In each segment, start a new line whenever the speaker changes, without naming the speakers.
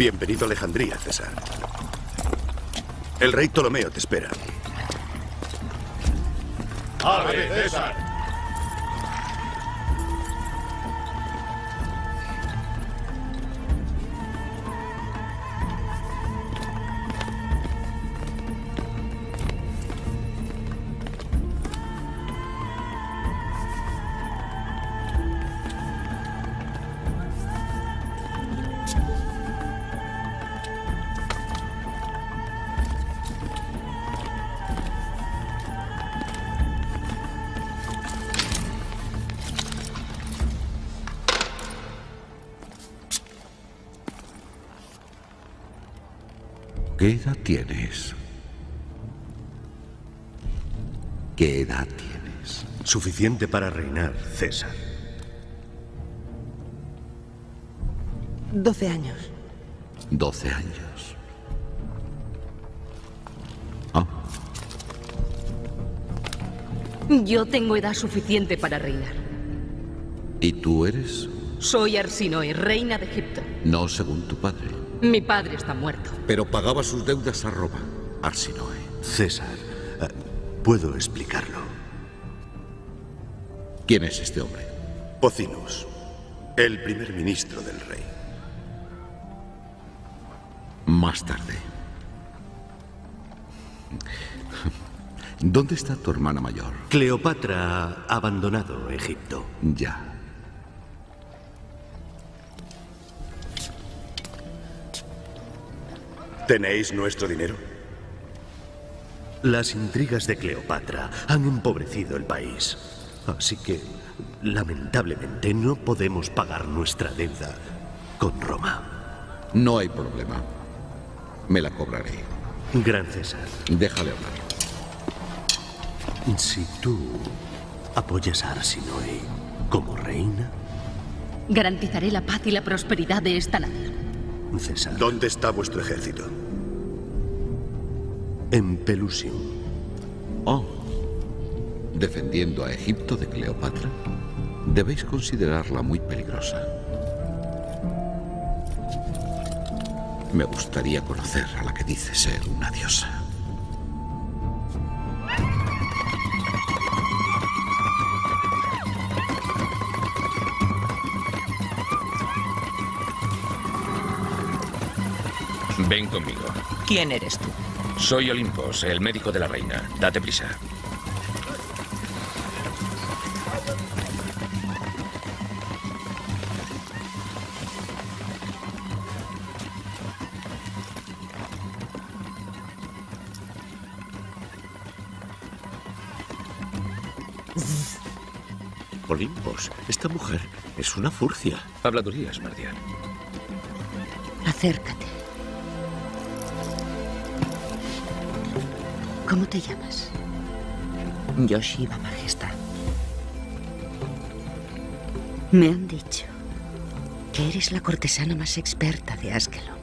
Bienvenido a Alejandría, César. El rey Ptolomeo te espera.
¡Ave, César!
¿Qué edad tienes? ¿Qué edad tienes?
Suficiente para reinar, César.
Doce años.
Doce años. Ah,
Yo tengo edad suficiente para reinar.
¿y tú eres?
Soy Arsinoe, reina de Egipto.
No según tu padre.
Mi padre está muerto.
Pero pagaba sus deudas a Roma, Arsinoe.
César, eh, puedo explicarlo.
¿Quién es este hombre?
Pocinus, el primer ministro del rey.
Más tarde. ¿Dónde está tu hermana mayor?
Cleopatra ha abandonado Egipto.
Ya.
¿Tenéis nuestro dinero? Las intrigas de Cleopatra han empobrecido el país. Así que, lamentablemente, no podemos pagar nuestra deuda con Roma.
No hay problema. Me la cobraré.
Gran César,
Déjale hablar.
si tú apoyas a Arsinoe como reina,
Garantizaré la paz y la prosperidad de esta nación.
César. ¿Dónde está vuestro ejército? En Pelusium.
Oh. Defendiendo a Egipto de Cleopatra, debéis considerarla muy peligrosa. Me gustaría conocer a la que dice ser una diosa.
Ven conmigo.
¿Quién eres tú?
Soy Olimpos, el médico de la reina. Date prisa.
Olimpos, esta mujer es una furcia.
Habladurías, Mardian.
Acércate. ¿Cómo te llamas?
Yoshiba, Majestad.
Me han dicho que eres la cortesana más experta de Askelon.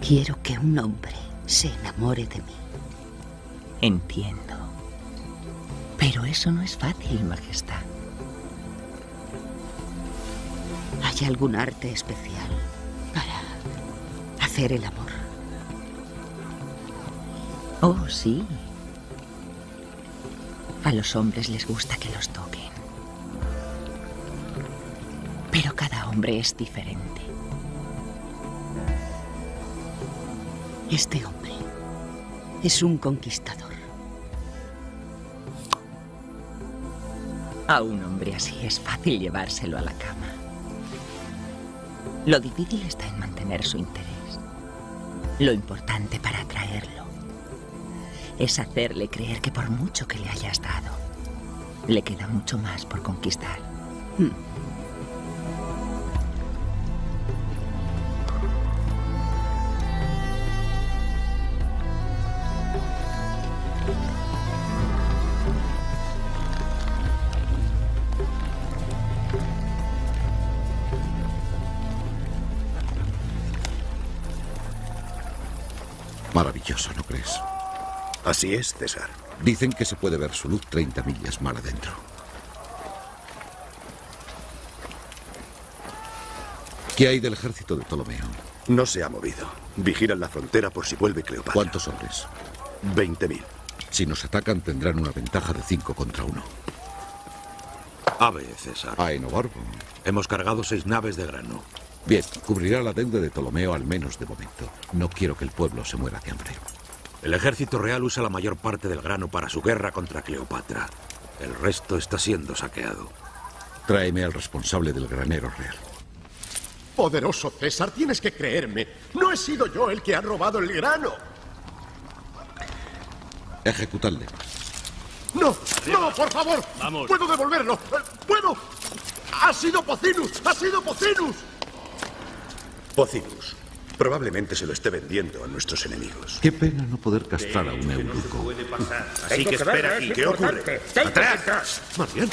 Quiero que un hombre se enamore de mí.
Entiendo. Pero eso no es fácil, Majestad.
¿Hay algún arte especial para hacer el amor?
Oh, sí. A los hombres les gusta que los toquen. Pero cada hombre es diferente.
Este hombre es un conquistador.
A un hombre así es fácil llevárselo a la cama. Lo difícil está en mantener su interés. Lo importante para atraerlo es hacerle creer que por mucho que le hayas dado, le queda mucho más por conquistar.
Hmm.
Así es, César.
Dicen que se puede ver su luz 30 millas mar adentro. ¿Qué hay del ejército de Ptolomeo?
No se ha movido. Vigilan la frontera por si vuelve Cleopatra.
¿Cuántos hombres?
Veinte mil.
Si nos atacan tendrán una ventaja de cinco contra uno.
Ave, César.
A Enobarbo.
Hemos cargado seis naves de grano.
Bien, cubrirá la deuda de Ptolomeo al menos de momento. No quiero que el pueblo se muera de hambre.
El ejército real usa la mayor parte del grano para su guerra contra Cleopatra. El resto está siendo saqueado.
Tráeme al responsable del granero real.
Poderoso César, tienes que creerme. No he sido yo el que ha robado el grano.
Ejecutadle.
No, no, por favor. Vamos. Puedo devolverlo. Eh, Puedo. Ha sido Pocinus. Ha sido Pocinus.
Pocinus. Probablemente se lo esté vendiendo a nuestros enemigos.
Qué pena no poder castrar a un eunuco.
Así que espera aquí. ¿Qué ocurre? ¡Atrás!
Mardian.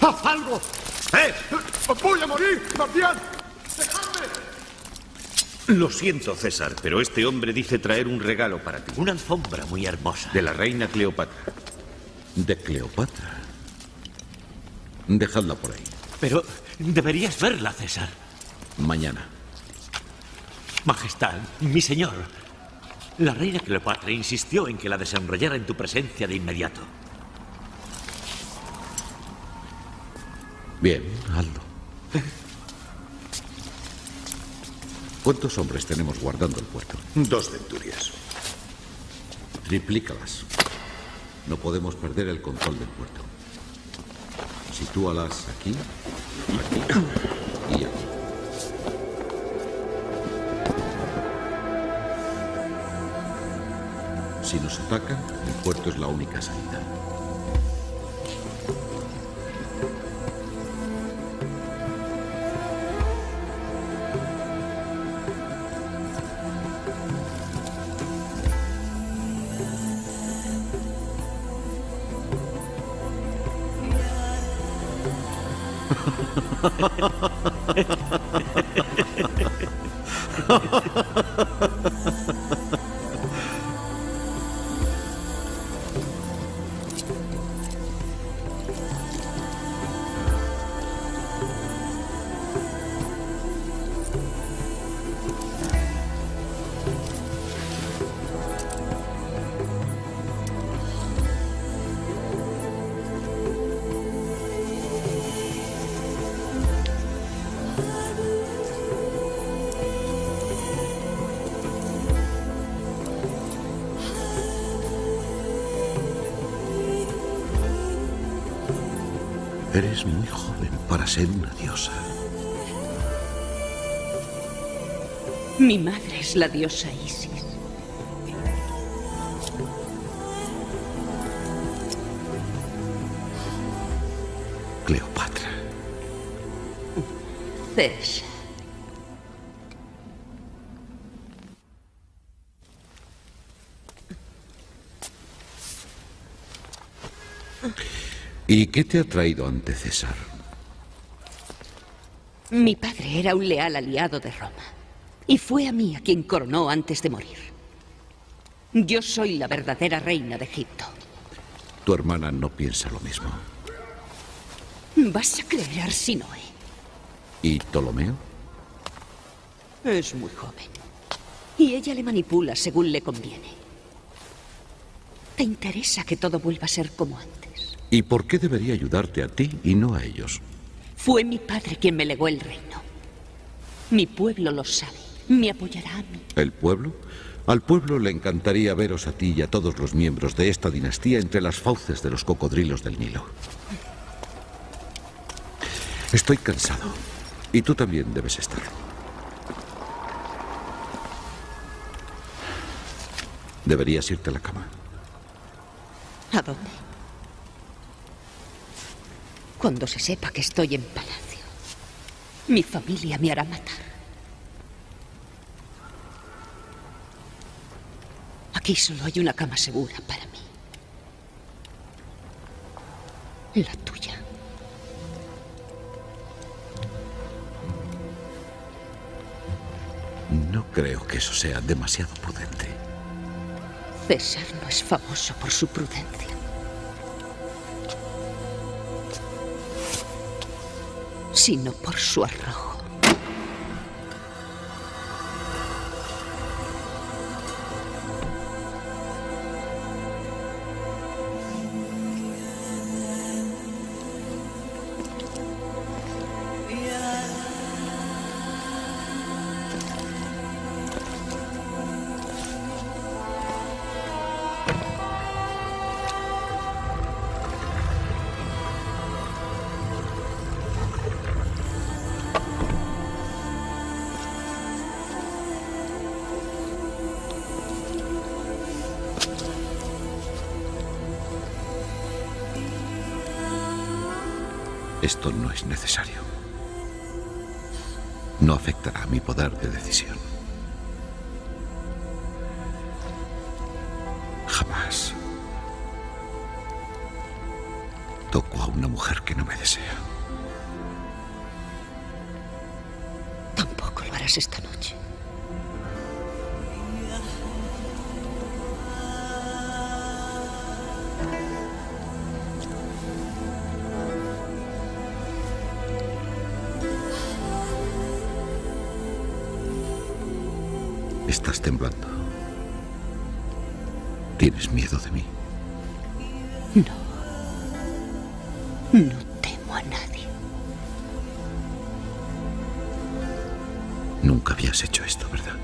¡Haz algo!
¡Eh!
¡Voy a morir! ¡Mardian! ¡Dejadme!
Lo siento, César, pero este hombre dice traer un regalo para ti. Una alfombra muy hermosa. De la reina Cleopatra.
¿De Cleopatra? Dejadla por ahí.
Pero deberías verla, César.
Mañana.
Majestad, mi señor. La reina Cleopatra insistió en que la desenrollara en tu presencia de inmediato.
Bien, hazlo. ¿Cuántos hombres tenemos guardando el puerto?
Dos centurias.
Triplícalas. No podemos perder el control del puerto. Sitúalas aquí, aquí y aquí. Si nos atacan, el puerto es la única salida.
Mi madre es la diosa Isis.
Cleopatra.
César.
¿Y qué te ha traído ante César?
Mi padre era un leal aliado de Roma. Y fue a mí a quien coronó antes de morir. Yo soy la verdadera reina de Egipto.
Tu hermana no piensa lo mismo.
¿Vas a creer a Arsinoe?
¿Y Ptolomeo?
Es muy joven. Y ella le manipula según le conviene. Te interesa que todo vuelva a ser como antes.
¿Y por qué debería ayudarte a ti y no a ellos?
Fue mi padre quien me legó el reino. Mi pueblo lo sabe. Me apoyará a mí.
¿El pueblo? Al pueblo le encantaría veros a ti y a todos los miembros de esta dinastía entre las fauces de los cocodrilos del Nilo. Estoy cansado. Y tú también debes estar. Deberías irte a la cama.
¿A dónde? Cuando se sepa que estoy en palacio, mi familia me hará matar. Aquí solo hay una cama segura para mí. La tuya.
No creo que eso sea demasiado prudente.
César no es famoso por su prudencia. Sino por su arrojo.
Esto no es necesario. No afectará a mi poder de decisión. Jamás toco a una mujer que no me desea.
Tampoco lo harás esta noche.
Estás temblando. ¿Tienes miedo de mí?
No. No temo a nadie.
Nunca habías hecho esto, ¿verdad?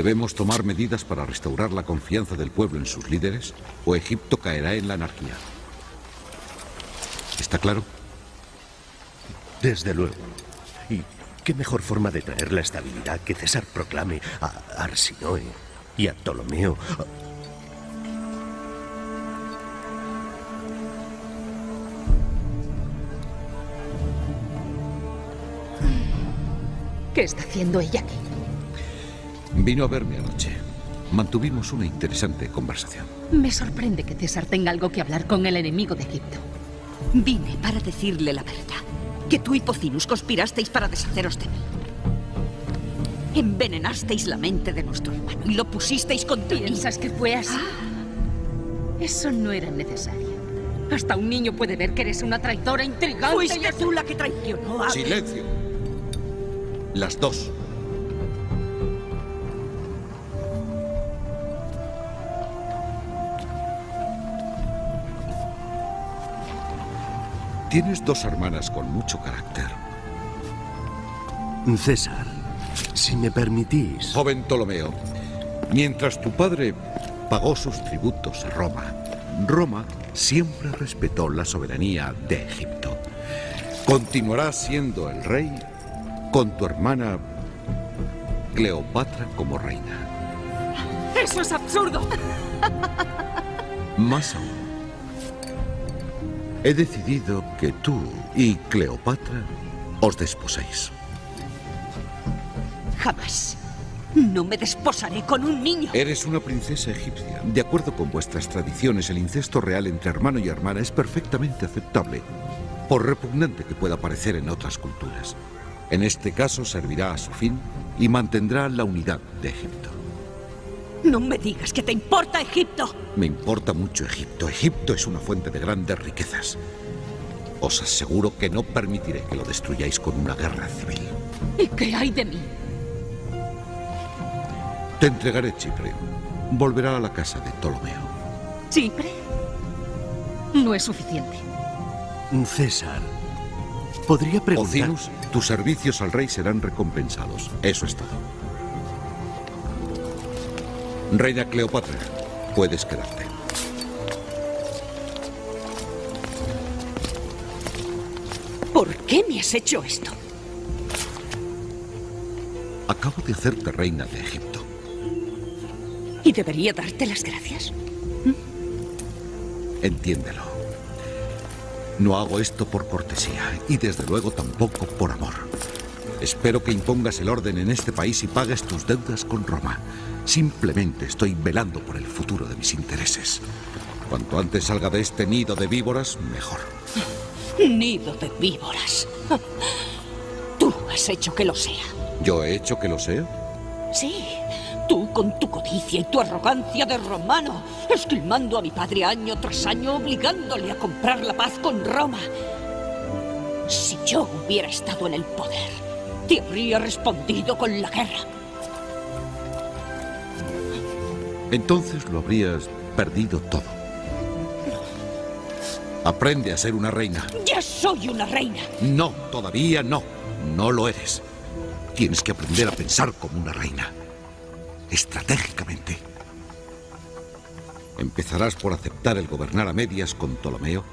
¿Debemos tomar medidas para restaurar la confianza del pueblo en sus líderes o Egipto caerá en la anarquía? ¿Está claro?
Desde luego. ¿Y qué mejor forma de traer la estabilidad que César proclame a Arsinoe y a Ptolomeo?
¿Qué está haciendo ella aquí?
Vino a verme anoche. Mantuvimos una interesante conversación.
Me sorprende que César tenga algo que hablar con el enemigo de Egipto.
Vine para decirle la verdad. Que tú y Pocinus conspirasteis para deshaceros de mí. Envenenasteis la mente de nuestro hermano y lo pusisteis contra mí.
¿Piensas que fue así? Eso no era necesario. Hasta un niño puede ver que eres una traidora intrigante. y
Fuiste tú la que traicionó a...
¡Silencio! Las dos. Tienes dos hermanas con mucho carácter.
César, si me permitís...
Joven Ptolomeo, mientras tu padre pagó sus tributos a Roma, Roma siempre respetó la soberanía de Egipto. Continuarás siendo el rey con tu hermana Cleopatra como reina.
¡Eso es absurdo!
Más aún, he decidido que tú y Cleopatra os desposéis.
Jamás. No me desposaré con un niño.
Eres una princesa egipcia. De acuerdo con vuestras tradiciones, el incesto real entre hermano y hermana es perfectamente aceptable, por repugnante que pueda parecer en otras culturas. En este caso servirá a su fin y mantendrá la unidad de Egipto.
No me digas que te importa Egipto.
Me importa mucho Egipto. Egipto es una fuente de grandes riquezas. Os aseguro que no permitiré que lo destruyáis con una guerra civil.
¿Y qué hay de mí?
Te entregaré Chipre. Volverá a la casa de Ptolomeo.
¿Chipre? No es suficiente.
César, podría preguntar...
Ocinus, tus servicios al rey serán recompensados. Eso es todo. Reina Cleopatra, puedes quedarte.
¿Por qué me has hecho esto?
Acabo de hacerte reina de Egipto.
¿Y debería darte las gracias?
Entiéndelo. No hago esto por cortesía y desde luego tampoco por amor. Espero que impongas el orden en este país y pagues tus deudas con Roma. Simplemente estoy velando por el futuro de mis intereses. Cuanto antes salga de este nido de víboras, mejor.
Nido de víboras. Tú has hecho que lo sea.
¿Yo he hecho que lo sea?
Sí, tú con tu codicia y tu arrogancia de romano, esquilmando a mi padre año tras año, obligándole a comprar la paz con Roma. Si yo hubiera estado en el poder, te habría respondido con la guerra.
Entonces lo habrías perdido todo. Aprende a ser una reina.
Ya soy una reina.
No, todavía no. No lo eres. Tienes que aprender a pensar como una reina. Estratégicamente. Empezarás por aceptar el gobernar a medias con Ptolomeo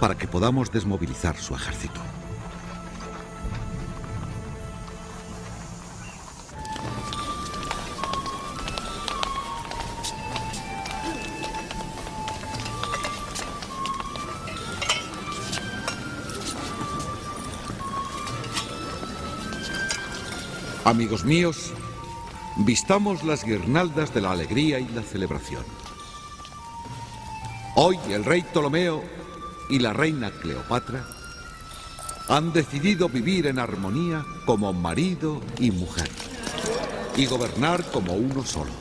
para que podamos desmovilizar su ejército. Amigos míos, vistamos las guirnaldas de la alegría y la celebración. Hoy el rey Ptolomeo y la reina Cleopatra han decidido vivir en armonía como marido y mujer y gobernar como uno solo.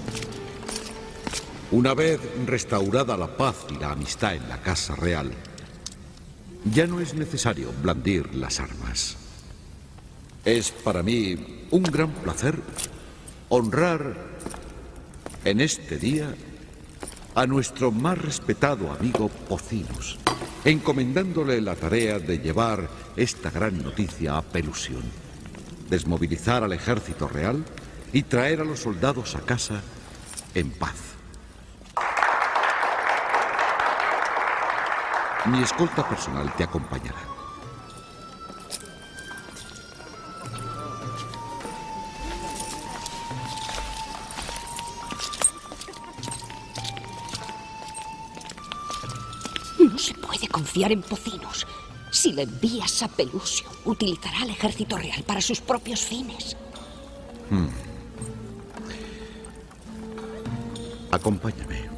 Una vez restaurada la paz y la amistad en la Casa Real, ya no es necesario blandir las armas. Es para mí un gran placer honrar en este día a nuestro más respetado amigo Pocinus, encomendándole la tarea de llevar esta gran noticia a Pelusión, desmovilizar al ejército real y traer a los soldados a casa en paz. Mi escolta personal te acompañará.
Confiar en Pocinus. Si le envías a Pelusio, utilizará al ejército real para sus propios fines.
Hmm. Acompáñame.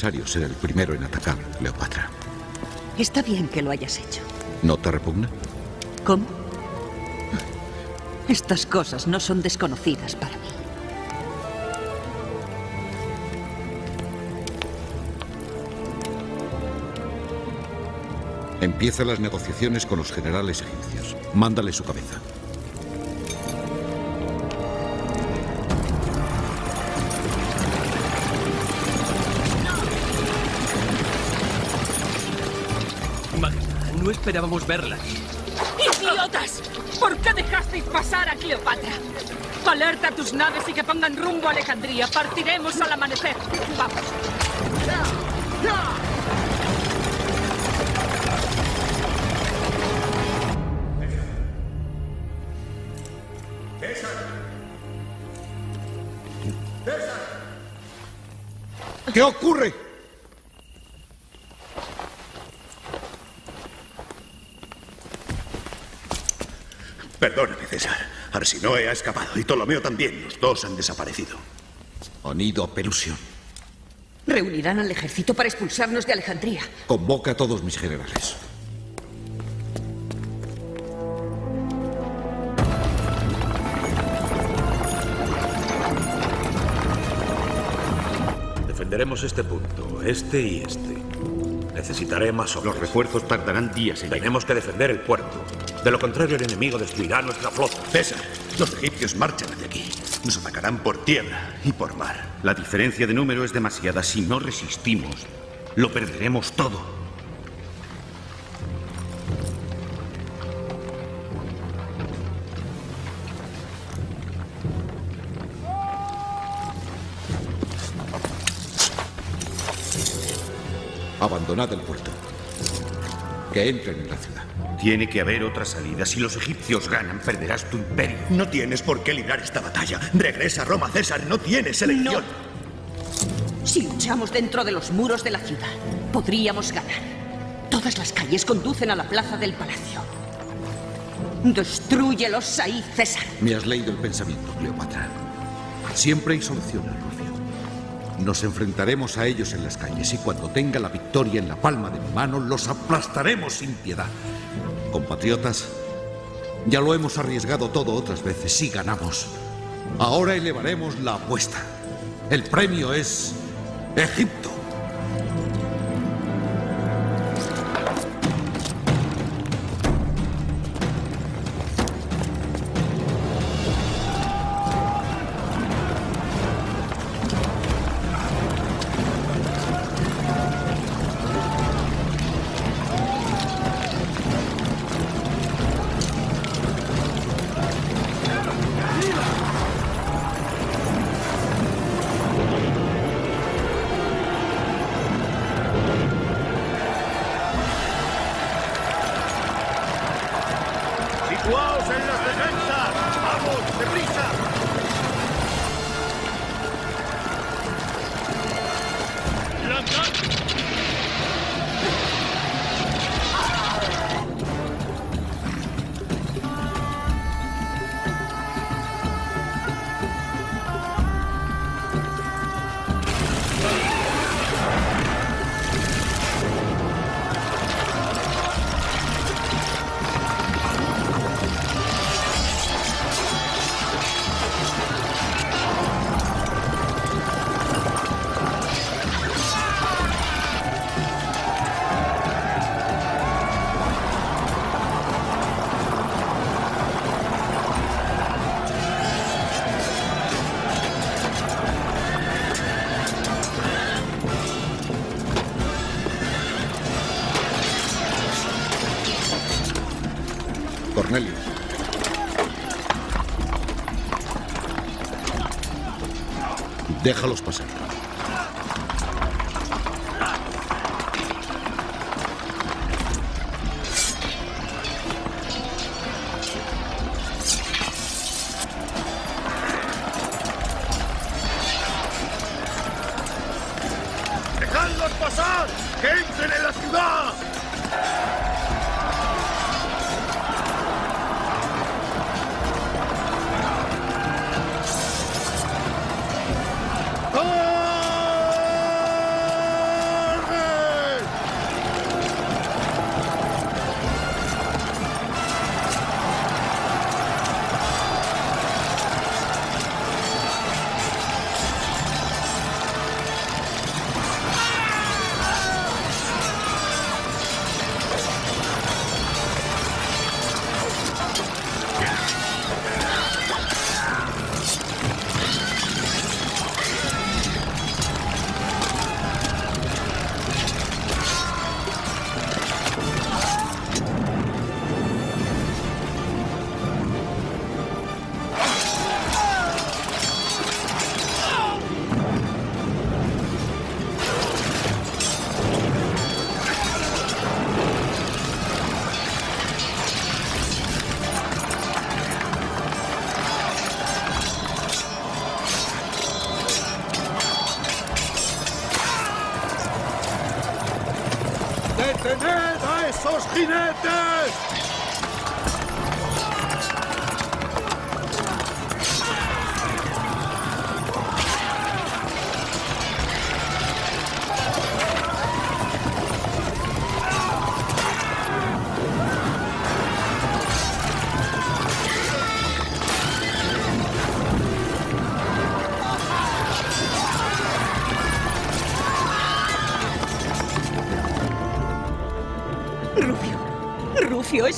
Necesario ser el primero en atacar, Cleopatra.
Está bien que lo hayas hecho.
¿No te repugna?
¿Cómo? Estas cosas no son desconocidas para mí.
Empieza las negociaciones con los generales egipcios. Mándale su cabeza.
Esperábamos verla.
¡Idiotas! ¿Por qué dejasteis pasar a Cleopatra? Alerta a tus naves y que pongan rumbo a Alejandría. Partiremos al amanecer. Vamos.
¿Qué ocurre?
Asinoe ha escapado y Ptolomeo también. Los dos han desaparecido.
Onido Pelusión.
Reunirán al ejército para expulsarnos de Alejandría.
Convoca a todos mis generales.
Defenderemos este punto, este y este. Necesitaré más hombres.
Los refuerzos tardarán días en
Tenemos que defender el puerto. De lo contrario, el enemigo destruirá nuestra flota.
César, los egipcios marchan hacia aquí. Nos atacarán por tierra y por mar.
La diferencia de número es demasiada. Si no resistimos, lo perderemos todo.
Abandonad el puerto. Que entren en la ciudad.
Tiene que haber otra salida. Si los egipcios ganan, perderás tu imperio.
No tienes por qué librar esta batalla. Regresa a Roma, César. No tienes elección.
Si luchamos dentro de los muros de la ciudad, podríamos ganar. Todas las calles conducen a la plaza del palacio. Destrúyelos ahí, César.
Me has leído el pensamiento, Cleopatra. Siempre hay soluciones, Rufio. Nos enfrentaremos a ellos en las calles y cuando tenga la victoria en la palma de mi mano, los aplastaremos sin piedad. Compatriotas, ya lo hemos arriesgado todo otras veces y ganamos. Ahora elevaremos la apuesta. El premio es Egipto. Déjalos pasar.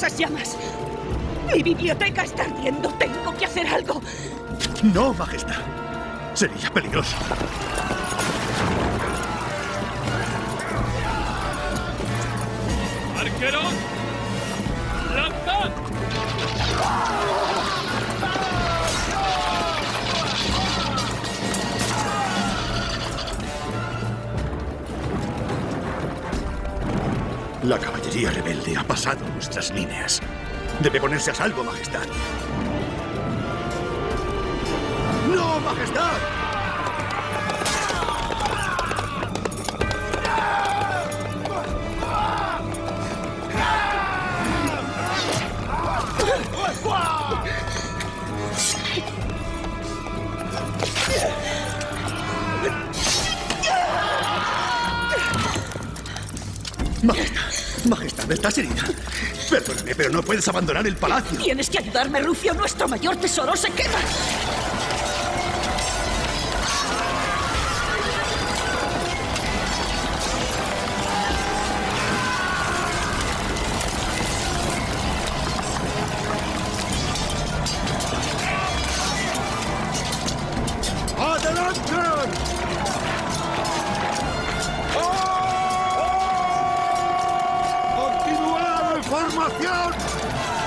Esas llamas. Mi biblioteca está ardiendo. Tengo que hacer algo.
No, Majestad. Sería peligroso. Nuestras líneas. Debe ponerse a salvo, Majestad. ¡No! Majestad, puedes abandonar el palacio.
Tienes que ayudarme, Rufio. Nuestro mayor tesoro se quema.
¡Formación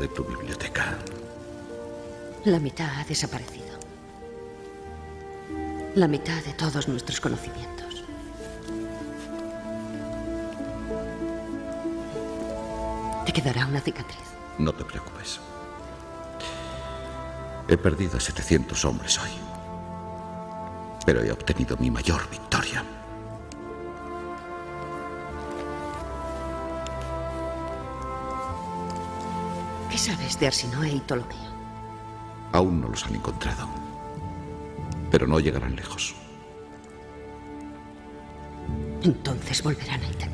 de
tu biblioteca.
La mitad ha desaparecido. La mitad de todos nuestros conocimientos. Te quedará una cicatriz.
No te preocupes. He perdido a 700 hombres hoy. Pero he obtenido mi mayor victoria.
De Arsinoe y Ptolomeo?
Aún no los han encontrado. Pero no llegarán lejos.
Entonces volverán a intentarlo.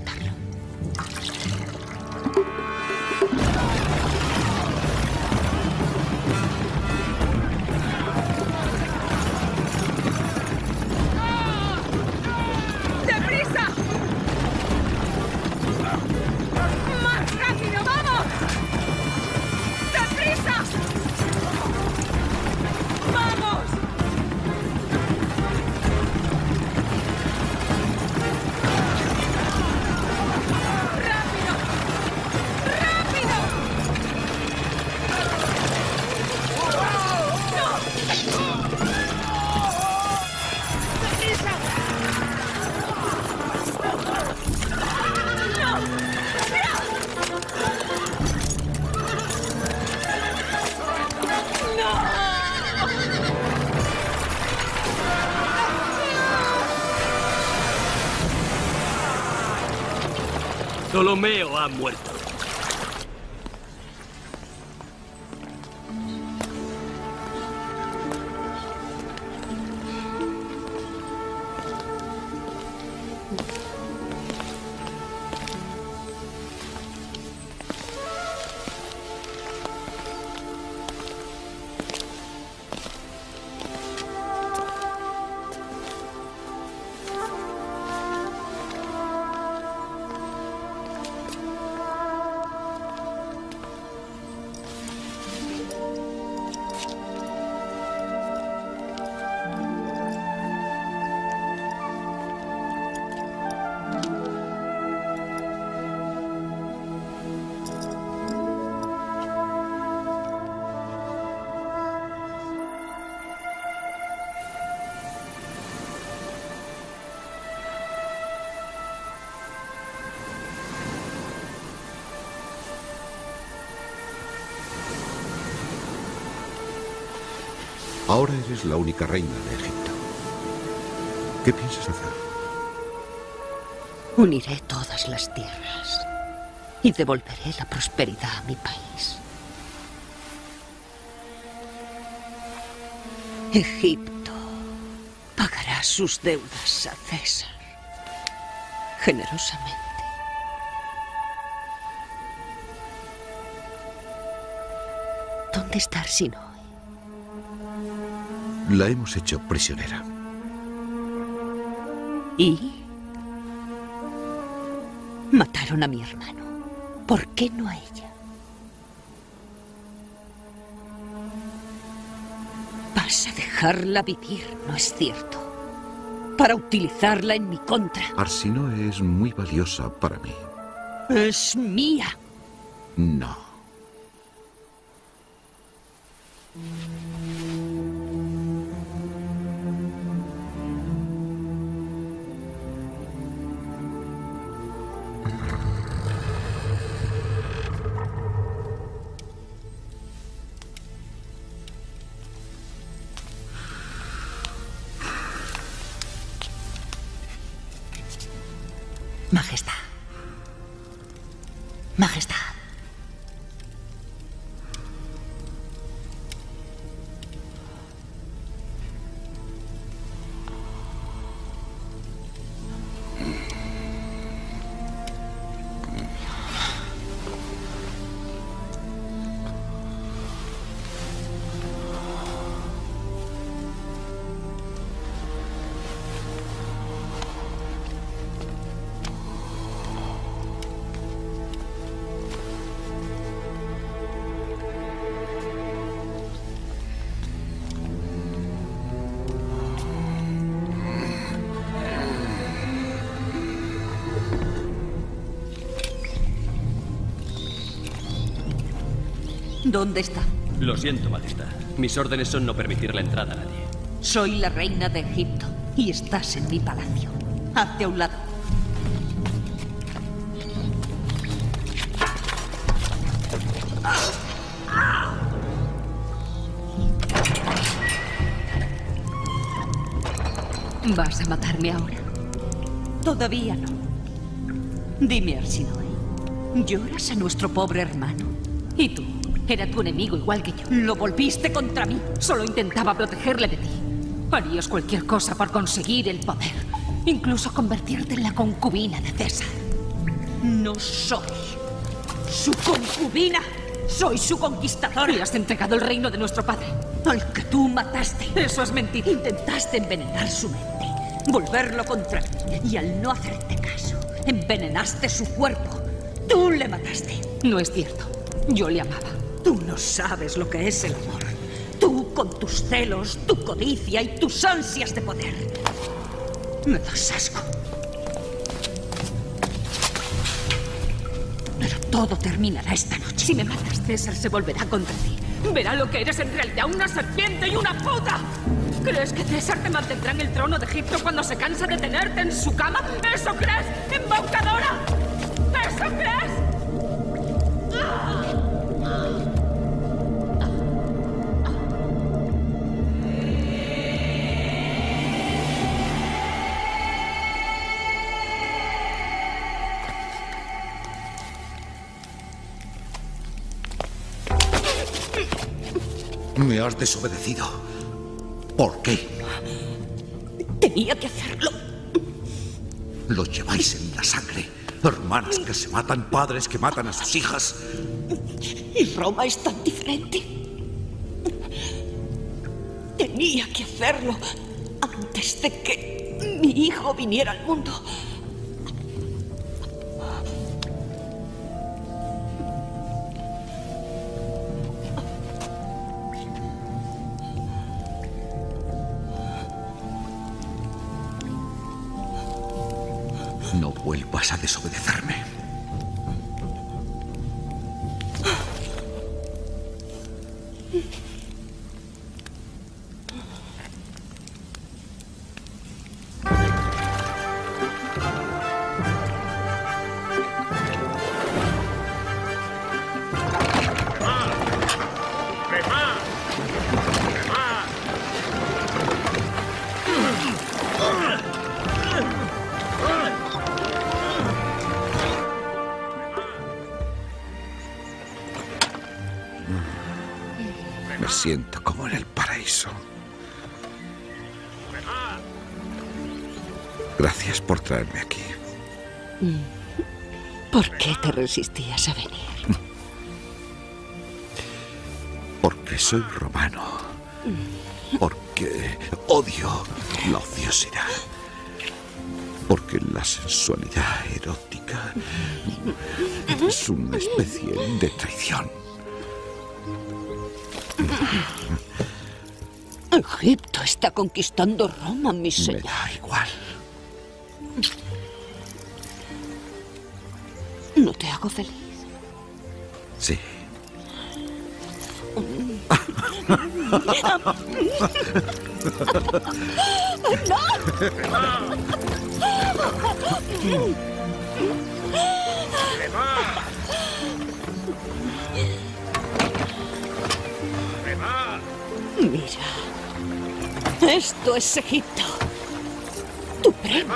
Ptolomeo ha.
La única reina de Egipto. ¿Qué piensas hacer?
Uniré todas las tierras y devolveré la prosperidad a mi país. Egipto pagará sus deudas a César generosamente. ¿Dónde está Arsinoe?
La hemos hecho prisionera.
¿Y? Mataron a mi hermano. ¿Por qué no a ella? Vas a dejarla vivir, ¿no es cierto? Para utilizarla en mi contra.
Arsinoe es muy valiosa para mí.
Es mía.
No.
¿Dónde está?
Lo siento, Majestad. Mis órdenes son no permitir la entrada a nadie.
Soy la reina de Egipto y estás en mi palacio. Hazte a un lado. ¿Vas a matarme ahora? Todavía no. Dime, Arsinoe, ¿lloras a nuestro pobre hermano? ¿Y tú? Era tu enemigo igual que yo. Lo volviste contra mí. Solo intentaba protegerle de ti. Harías cualquier cosa por conseguir el poder. Incluso convertirte en la concubina de César. No soy su concubina. Soy su conquistador. Le has entregado el reino de nuestro padre. Al que tú mataste. Eso es mentira. Intentaste envenenar su mente. Volverlo contra mí. Y al no hacerte caso, envenenaste su cuerpo. Tú le mataste. No es cierto. Yo le amaba. Tú no sabes lo que es el amor. Tú con tus celos, tu codicia y tus ansias de poder. Me das asco. Pero todo terminará esta noche. Si me matas, César se volverá contra ti. Verá lo que eres en realidad, una serpiente y una puta. ¿Crees que César te mantendrá en el trono de Egipto cuando se cansa de tenerte en su cama? ¿Eso crees, embaucadora? ¿Eso crees?
Me has desobedecido. ¿Por qué?
Tenía que hacerlo.
Lo lleváis en la sangre. Hermanas que se matan, padres que matan a sus hijas.
Y Roma es tan diferente. Tenía que hacerlo antes de que mi hijo viniera al mundo. Resistías a venir?
Porque soy romano. Porque odio la ociosidad. Porque la sensualidad erótica es una especie de traición.
Egipto está conquistando Roma, mi señor. Mira. Esto es Egipto. Tu premio.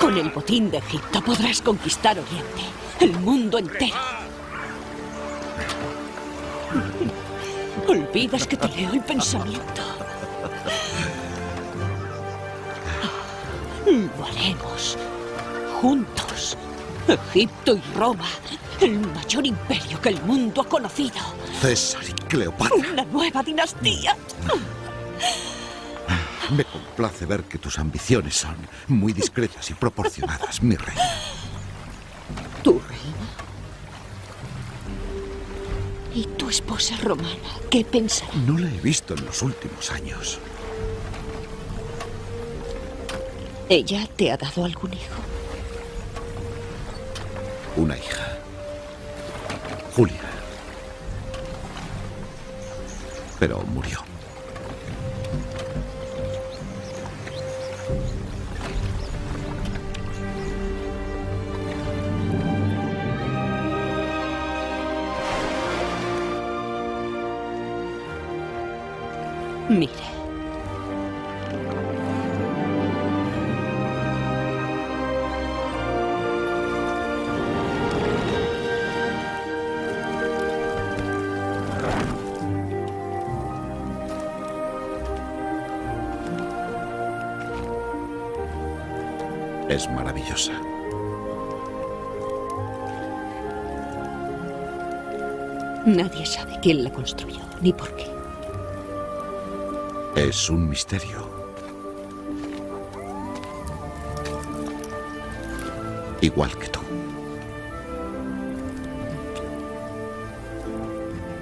Con el botín de Egipto podrás conquistar Oriente, el mundo entero. Olvidas que te leo el pensamiento. Lo haremos. Juntos. Egipto y Roma. El mayor imperio que el mundo ha conocido.
César y Cleopatra.
Una nueva dinastía.
Me complace ver que tus ambiciones son muy discretas y proporcionadas, mi reina.
Esposa romana? ¿Qué pensará?
No la he visto en los últimos años.
¿Ella te ha dado algún hijo?
Una hija. Julia. Pero murió.
Mire.
Es maravillosa.
Nadie sabe quién la construyó, ni por qué.
Es un misterio. Igual que tú.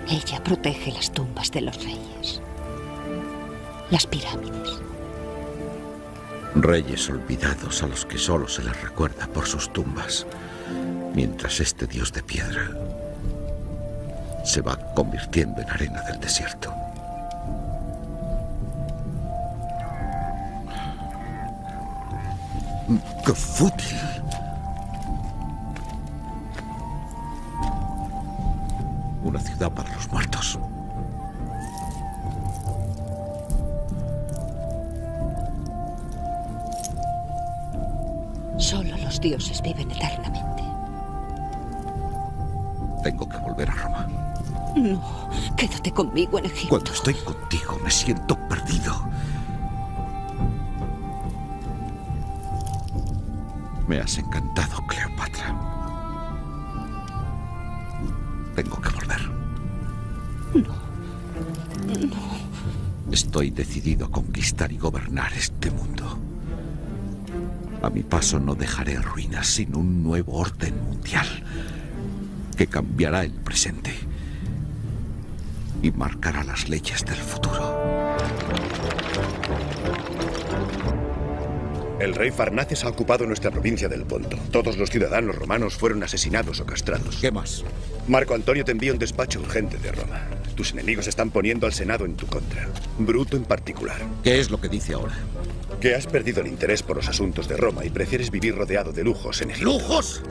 Ella protege las tumbas de los reyes. Las pirámides.
Reyes olvidados a los que solo se les recuerda por sus tumbas, mientras este dios de piedra se va convirtiendo en arena del desierto. ¡Qué fútil! Una ciudad para los muertos.
Solo los dioses viven eternamente.
Tengo que volver a Roma.
No, quédate conmigo en Egipto.
Cuando estoy contigo me siento perdido. Me has encantado, Cleopatra. Tengo que volver.
No. No.
Estoy decidido a conquistar y gobernar este mundo. A mi paso no dejaré ruinas sin un nuevo orden mundial que cambiará el presente y marcará las leyes del futuro.
El rey Farnaces ha ocupado nuestra provincia del Ponto. Todos los ciudadanos romanos fueron asesinados o castrados.
¿Qué más?
Marco Antonio te envía un despacho urgente de Roma. Tus enemigos están poniendo al Senado en tu contra. Bruto en particular.
¿Qué es lo que dice ahora?
Que has perdido el interés por los asuntos de Roma y prefieres vivir rodeado de lujos en Egipto.
¡Lujos!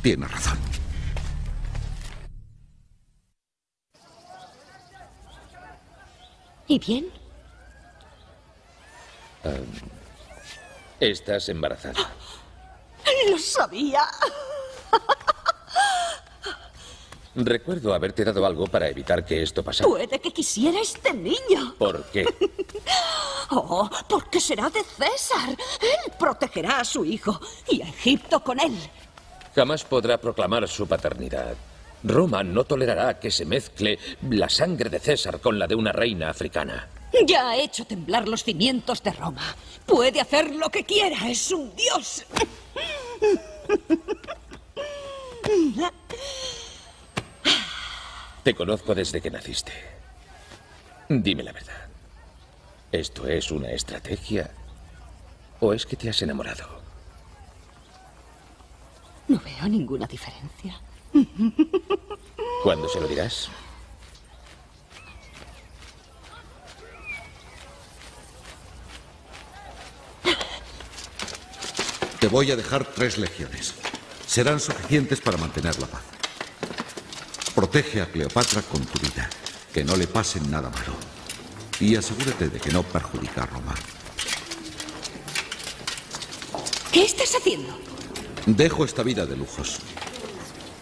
Tiene razón.
¿Y bien?
estás embarazada.
Lo sabía.
Recuerdo haberte dado algo para evitar que esto pasara.
Puede que quisiera este niño.
¿Por qué?
Oh, porque será de César. Él protegerá a su hijo y a Egipto con él.
Jamás podrá proclamar su paternidad. Roma no tolerará que se mezcle la sangre de César con la de una reina africana.
Ya ha hecho temblar los cimientos de Roma. Puede hacer lo que quiera. Es un dios.
Te conozco desde que naciste. Dime la verdad. ¿Esto es una estrategia o es que te has enamorado?
No veo ninguna diferencia.
¿Cuándo se lo dirás?
Te voy a dejar tres legiones. Serán suficientes para mantener la paz. Protege a Cleopatra con tu vida. Que no le pase nada malo. Y asegúrate de que no perjudica a Roma.
¿Qué estás haciendo?
Dejo esta vida de lujos.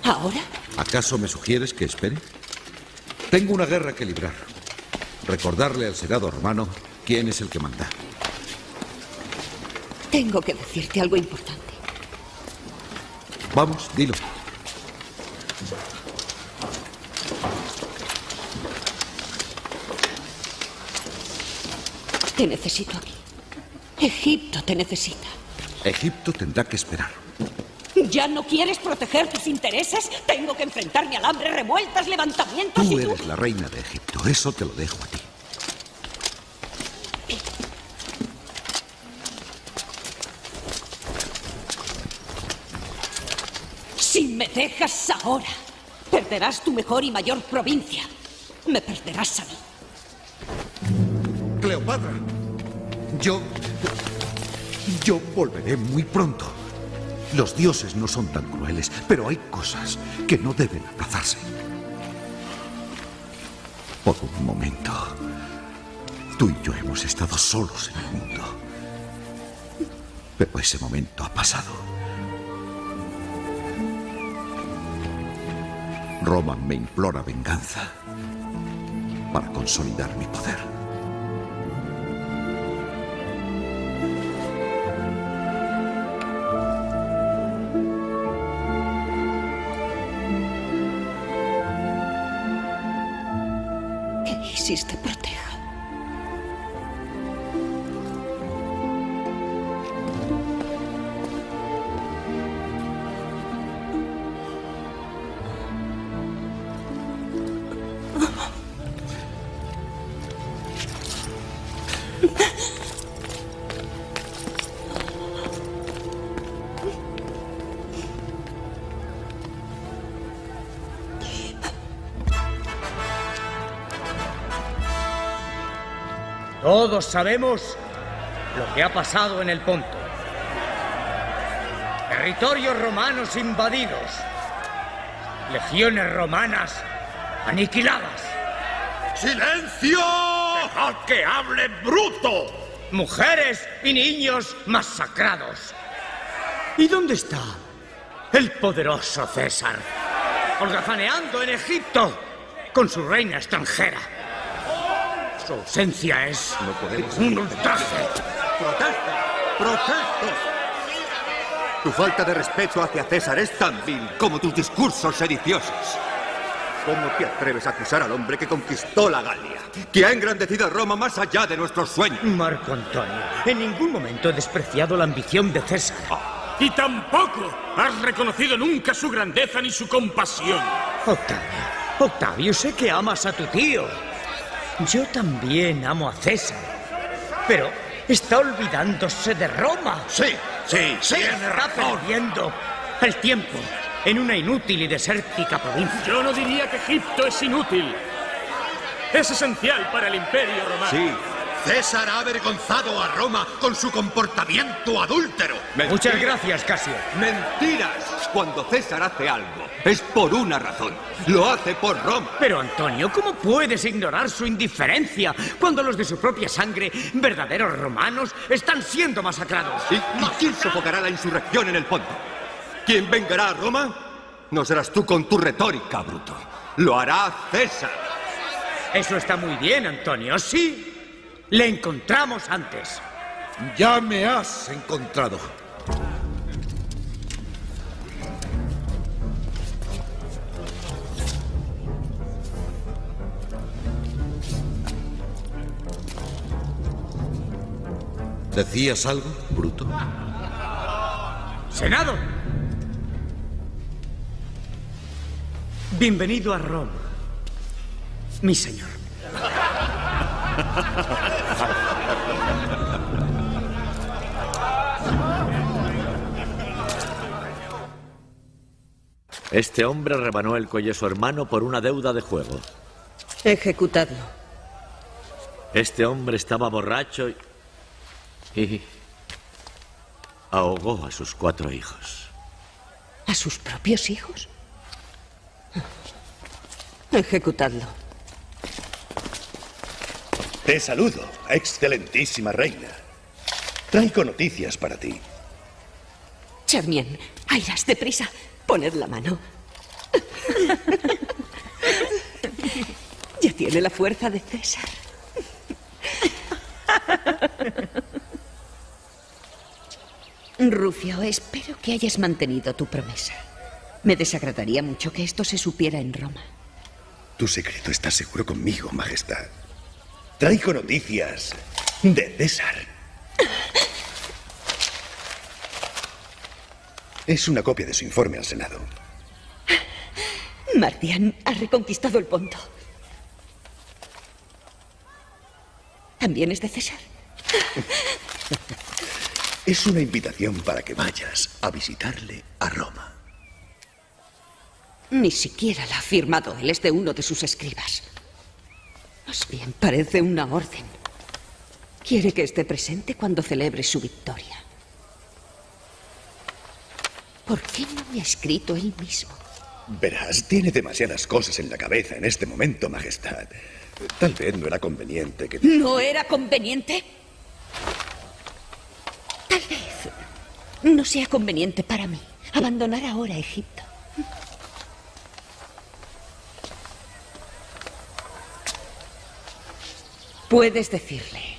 ¿Ahora?
¿Acaso me sugieres que espere? Tengo una guerra que librar. Recordarle al Senado romano quién es el que manda.
Tengo que decirte algo importante.
Vamos, dilo.
Te necesito aquí. Egipto te necesita.
Egipto tendrá que esperar.
¿Ya no quieres proteger tus intereses? Tengo que enfrentarme al hambre, revueltas, levantamientos
Tú
y tú...
eres la reina de Egipto. Eso te lo dejo a ti.
Si me dejas ahora, perderás tu mejor y mayor provincia. Me perderás a mí.
Cleopatra, yo... Yo volveré muy pronto. Los dioses no son tan crueles, pero hay cosas que no deben aplazarse. Por un momento, tú y yo hemos estado solos en el mundo. Pero ese momento ha pasado. Roma me implora venganza para consolidar mi poder.
Que Isis
Todos sabemos lo que ha pasado en el Ponto. Territorios romanos invadidos. Legiones romanas aniquiladas.
¡Silencio! ¡Dejad que hable bruto!
Mujeres y niños masacrados. ¿Y dónde está el poderoso César? Holgazaneando en Egipto con su reina extranjera. Su ausencia es un ultraje.
¡Protesto! ¡Protesto! Tu falta de respeto hacia César es tan vil como tus discursos sediciosos. ¿Cómo te atreves a acusar al hombre que conquistó la Galia? Que ha engrandecido a Roma más allá de nuestros sueños.
Marco Antonio, en ningún momento he despreciado la ambición de César.
Y tampoco has reconocido nunca su grandeza ni su compasión.
Octavio, Octavio, sé que amas a tu tío. Yo también amo a César. Pero está olvidándose de Roma.
Sí, sí, tiene
está
razón.
perdiendo el tiempo en una inútil y desértica provincia.
Yo no diría que Egipto es inútil. Es esencial para el imperio romano.
Sí, César ha avergonzado a Roma con su comportamiento adúltero.
Muchas gracias, Casio.
Mentiras. Cuando César hace algo, es por una razón. Lo hace por Roma.
Pero Antonio, ¿cómo puedes ignorar su indiferencia cuando los de su propia sangre, verdaderos romanos, están siendo masacrados?
¿Y, y quién sofocará la insurrección en el ponto? ¿Quién vengará a Roma? No serás tú con tu retórica, bruto. Lo hará César.
Eso está muy bien, Antonio. Sí. Le encontramos antes.
Ya me has encontrado. ¿Decías algo, Bruto?
Senado. Bienvenido a Roma, mi señor.
Este hombre rebanó el cuello a su hermano por una deuda de juego.
Ejecutadlo.
Este hombre estaba borracho y... y ahogó a sus cuatro hijos.
¿A sus propios hijos? Ejecutadlo.
Te saludo, excelentísima reina. Traigo noticias para ti.
Charmien, Airas, deprisa. Poned la mano. ya tiene la fuerza de César. Rufio, espero que hayas mantenido tu promesa. Me desagradaría mucho que esto se supiera en Roma.
Tu secreto está seguro conmigo, Majestad. Traigo noticias de César. Es una copia de su informe al Senado.
Mardian ha reconquistado el Ponto. ¿También es de César?
Es una invitación para que vayas a visitarle a Roma.
Ni siquiera la ha firmado él, es de uno de sus escribas. Más bien parece una orden. Quiere que esté presente cuando celebre su victoria. ¿Por qué no me ha escrito él mismo?
Verás, tiene demasiadas cosas en la cabeza en este momento, Majestad. Tal vez no era conveniente que...
¿No era conveniente? Tal vez no sea conveniente para mí abandonar ahora Egipto. Puedes decirle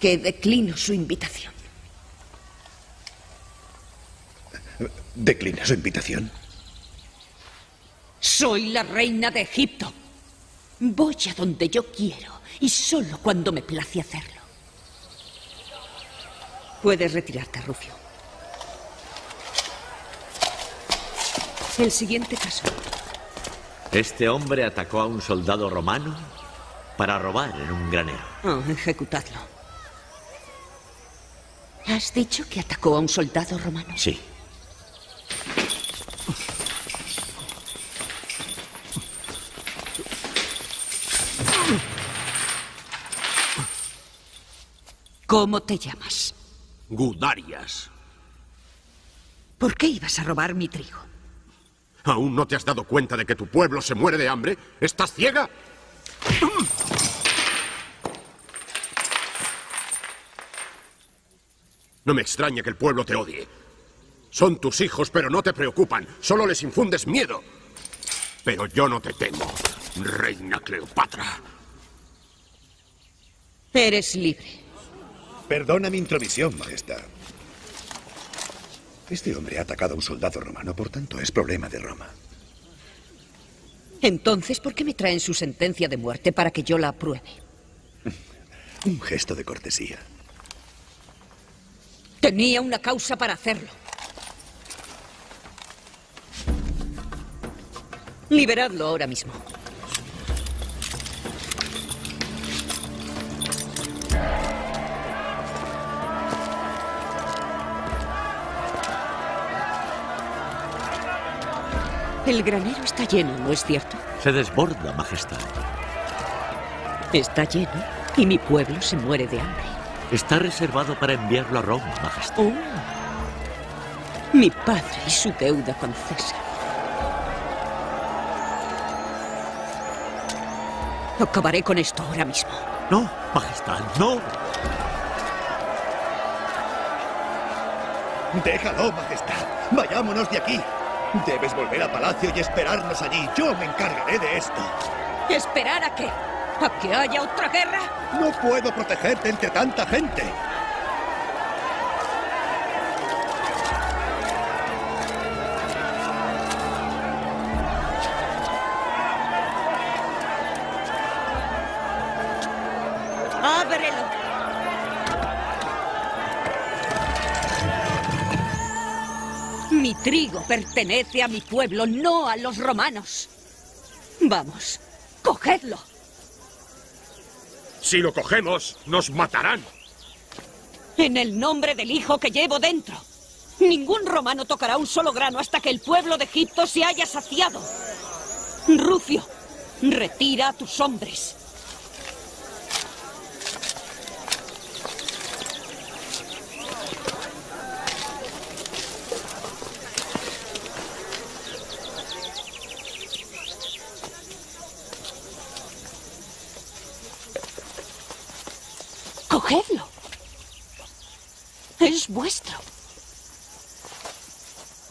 que declino su invitación.
¿Declina su invitación?
Soy la reina de Egipto. Voy a donde yo quiero y solo cuando me place hacerlo. Puedes retirarte, Rufio. El siguiente caso.
Este hombre atacó a un soldado romano para robar en un granero.
Oh, ejecutadlo. ¿Has dicho que atacó a un soldado romano?
Sí.
¿Cómo te llamas?
Gudarias.
¿Por qué ibas a robar mi trigo?
¿Aún no te has dado cuenta de que tu pueblo se muere de hambre? ¿Estás ciega? No me extraña que el pueblo te odie. Son tus hijos, pero no te preocupan. Solo les infundes miedo. Pero yo no te temo, reina Cleopatra.
Eres libre.
Perdona mi intromisión, Majestad. Este hombre ha atacado a un soldado romano, por tanto es problema de Roma.
Entonces, ¿por qué me traen su sentencia de muerte para que yo la apruebe?
Un gesto de cortesía.
Tenía una causa para hacerlo. Liberadlo ahora mismo. El granero está lleno, ¿no es cierto?
Se desborda, Majestad.
Está lleno y mi pueblo se muere de hambre.
Está reservado para enviarlo a Roma, Majestad.
Oh. Mi padre y su deuda con César. Acabaré con esto ahora mismo.
No, Majestad, no.
Déjalo, Majestad. Vayámonos de aquí. Debes volver a palacio y esperarnos allí. Yo me encargaré de esto.
¿Esperar a qué? ¿A que haya otra guerra?
No puedo protegerte entre tanta gente.
¡Ábrelo! Mi trigo pertenece a mi pueblo, no a los romanos. Vamos, cogedlo.
Si lo cogemos, nos matarán.
En el nombre del hijo que llevo dentro. Ningún romano tocará un solo grano hasta que el pueblo de Egipto se haya saciado. Rufio, retira a tus hombres. Cogedlo. Es vuestro.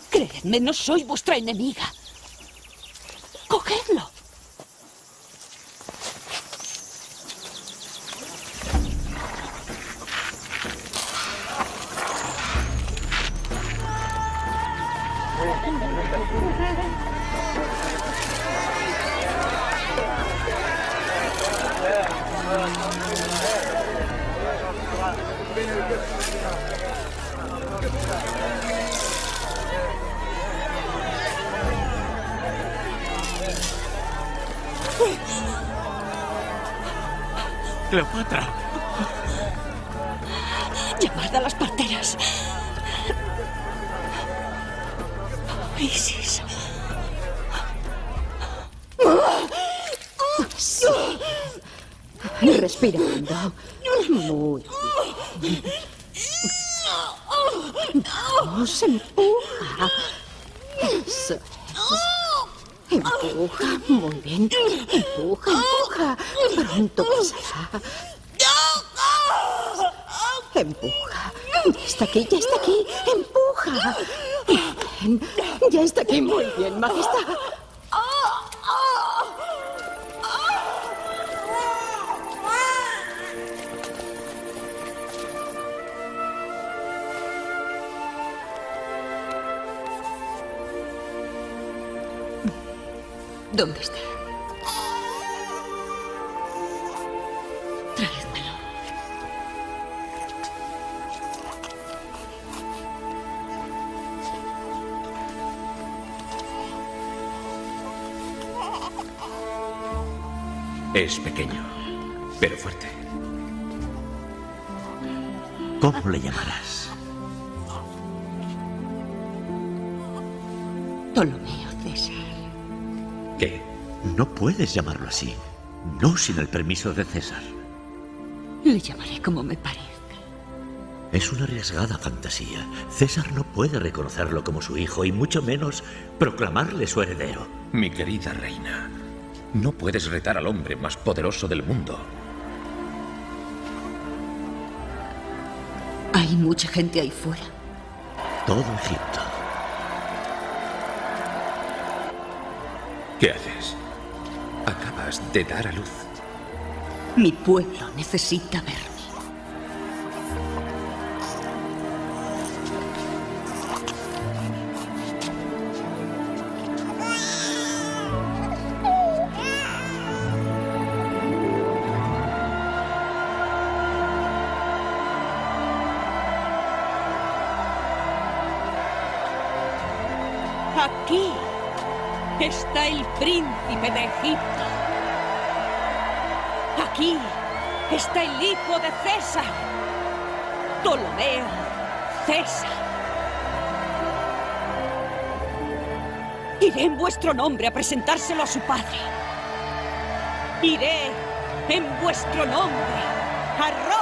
Creedme, no soy vuestra enemiga.
Cleopatra.
Llamad a las parteras. Isis.
Sí. Respira hondo. Muy bien. Vamos, empuja. Empuja, muy bien. Empuja, empuja. Pronto pasará. Empuja. Ya está aquí, ya está aquí. Empuja. Bien. Ya está aquí, muy bien, majestad.
¿Dónde está? Traédmelo.
Es pequeño, pero fuerte.
¿Cómo le llamarás?
Ptolomeo.
No puedes llamarlo así. No sin el permiso de César.
Le llamaré como me parezca.
Es una arriesgada fantasía. César no puede reconocerlo como su hijo y mucho menos proclamarle su heredero.
Mi querida reina, no puedes retar al hombre más poderoso del mundo.
Hay mucha gente ahí fuera.
Todo Egipto.
¿Qué haces? De dar a luz.
Mi pueblo necesita verme. Aquí está el príncipe de Egipto. Está el hijo de César. Ptolomeo César. Iré en vuestro nombre a presentárselo a su padre. Iré En vuestro nombre. A Roma.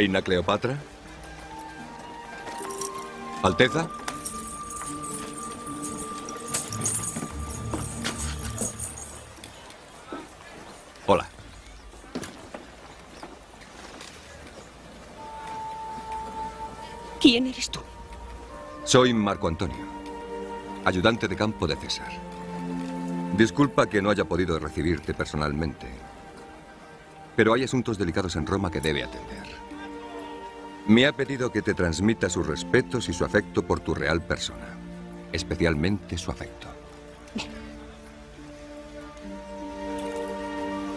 Reina Cleopatra. Alteza. Hola.
¿Quién eres tú?
Soy Marco Antonio, ayudante de campo de César. Disculpa que no haya podido recibirte personalmente, pero hay asuntos delicados en Roma que debe atender. Me ha pedido que te transmita sus respetos y su afecto por tu real persona, especialmente su afecto.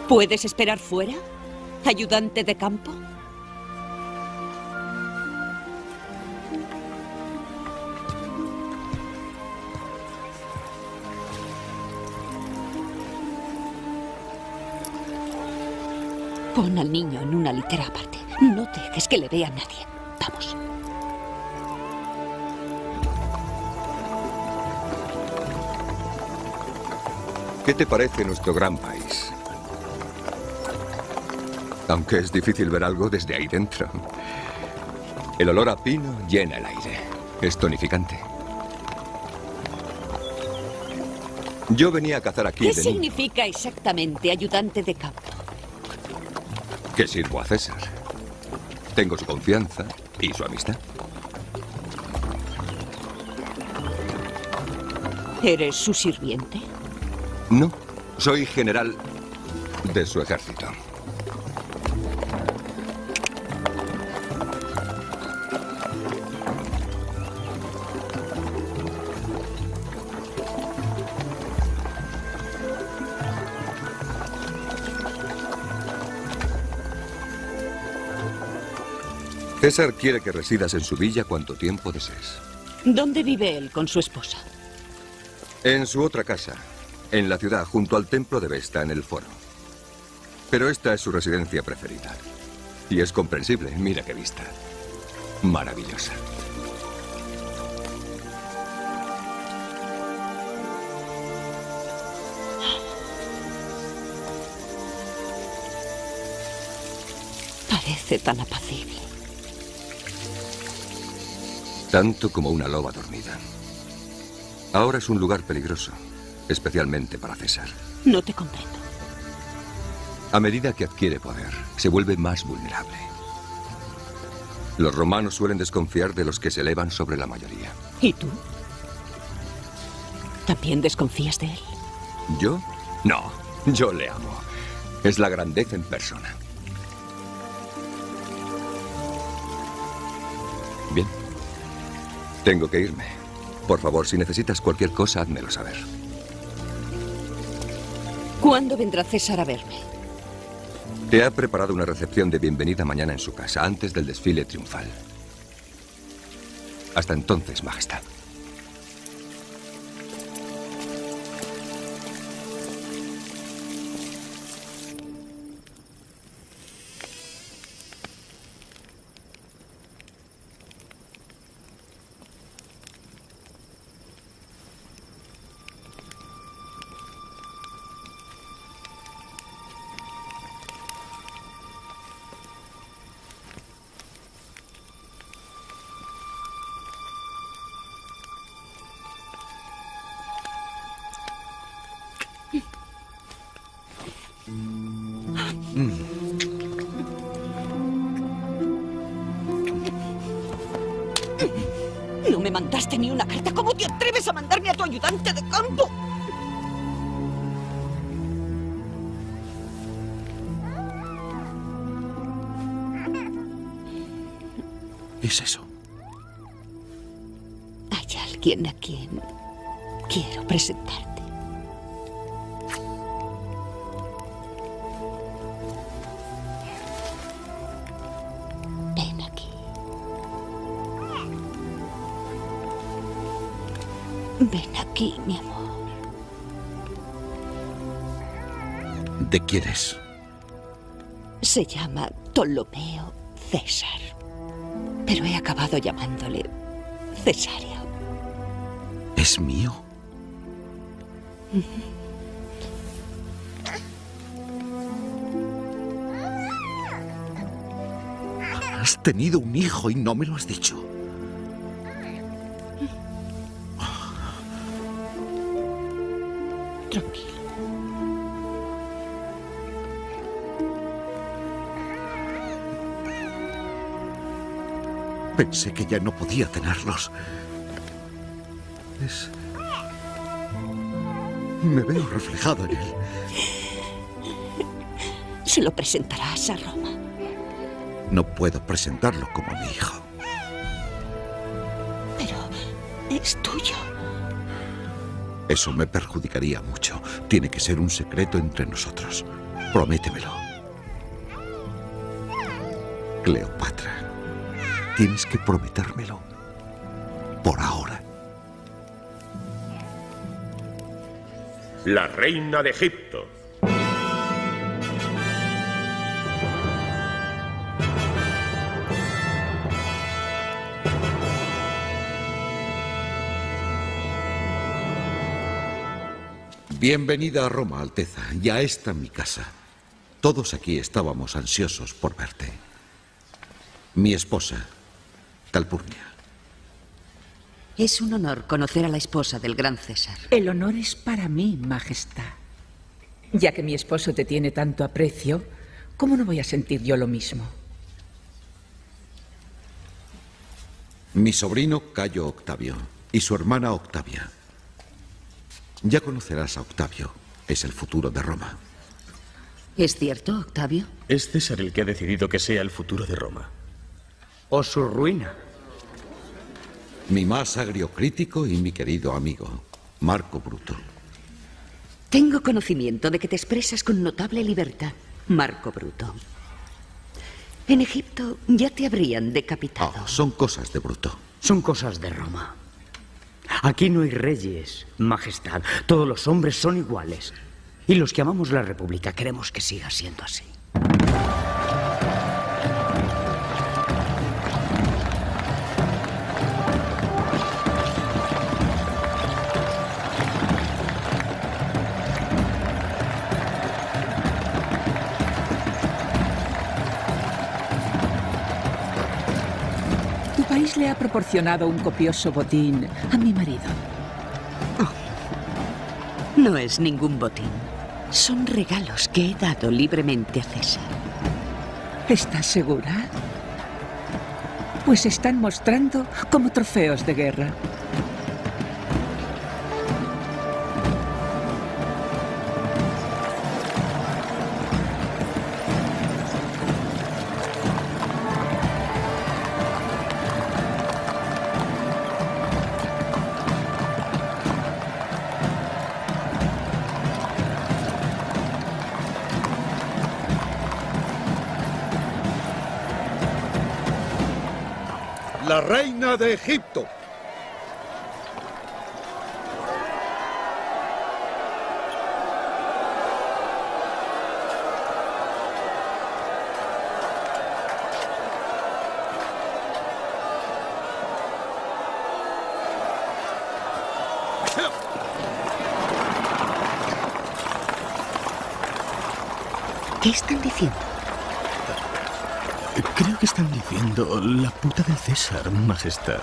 ¿Puedes esperar fuera? ¿Ayudante de campo? Pon al niño en una litera aparte. No dejes que le vea nadie. Vamos.
¿Qué te parece nuestro gran país? Aunque es difícil ver algo desde ahí dentro. El olor a pino llena el aire. Es tonificante. Yo venía a cazar aquí
¿Qué
de niño.
significa exactamente ayudante de campo?
Que sirvo a César. Tengo su confianza y su amistad.
¿Eres su sirviente?
No, soy general de su ejército. César quiere que residas en su villa cuanto tiempo desees.
¿Dónde vive él con su esposa?
En su otra casa, en la ciudad, junto al templo de Vesta, en el foro. Pero esta es su residencia preferida. Y es comprensible, mira qué vista. Maravillosa.
Parece tan apacible.
Tanto como una loba dormida. Ahora es un lugar peligroso, especialmente para César.
No te comprendo.
A medida que adquiere poder, se vuelve más vulnerable. Los romanos suelen desconfiar de los que se elevan sobre la mayoría.
¿Y tú? ¿También desconfías de él?
¿Yo? No, yo le amo. Es la grandeza en persona. Bien. Tengo que irme. Por favor, si necesitas cualquier cosa, házmelo saber.
¿Cuándo vendrá César a verme?
Te ha preparado una recepción de bienvenida mañana en su casa, antes del desfile triunfal. Hasta entonces, Majestad.
Ven aquí, mi amor.
¿De quién es?
Se llama Ptolomeo César. Pero he acabado llamándole Cesario.
¿Es mío? Has tenido un hijo y no me lo has dicho.
Tranquilo.
Pensé que ya no podía tenerlos. Es... Me veo reflejado en él.
Se lo presentarás a Roma.
No puedo presentarlo como mi hijo.
Pero es tuyo.
Eso me perjudicaría mucho. Tiene que ser un secreto entre nosotros. Prométemelo. Cleopatra, tienes que prometérmelo. Por ahora.
La reina de Egipto.
Bienvenida a Roma, Alteza. Ya está mi casa. Todos aquí estábamos ansiosos por verte. Mi esposa, Calpurnia.
Es un honor conocer a la esposa del gran César.
El honor es para mí, Majestad. Ya que mi esposo te tiene tanto aprecio, ¿cómo no voy a sentir yo lo mismo?
Mi sobrino Cayo Octavio y su hermana Octavia. Ya conocerás a Octavio. Es el futuro de Roma.
¿Es cierto, Octavio?
Es César el que ha decidido que sea el futuro de Roma.
O su ruina.
Mi más agrio crítico y mi querido amigo, Marco Bruto.
Tengo conocimiento de que te expresas con notable libertad, Marco Bruto. En Egipto ya te habrían decapitado.
Oh, son cosas de Bruto.
Son cosas de Roma. Aquí no hay reyes, majestad. Todos los hombres son iguales. Y los que amamos la República queremos que siga siendo así.
Le ha proporcionado un copioso botín a mi marido.
No es ningún botín. Son regalos que he dado libremente a César.
¿Estás segura? Pues están mostrando como trofeos de guerra.
Egipto.
¿Qué están diciendo?
Creo que están diciendo la puta del César, Majestad.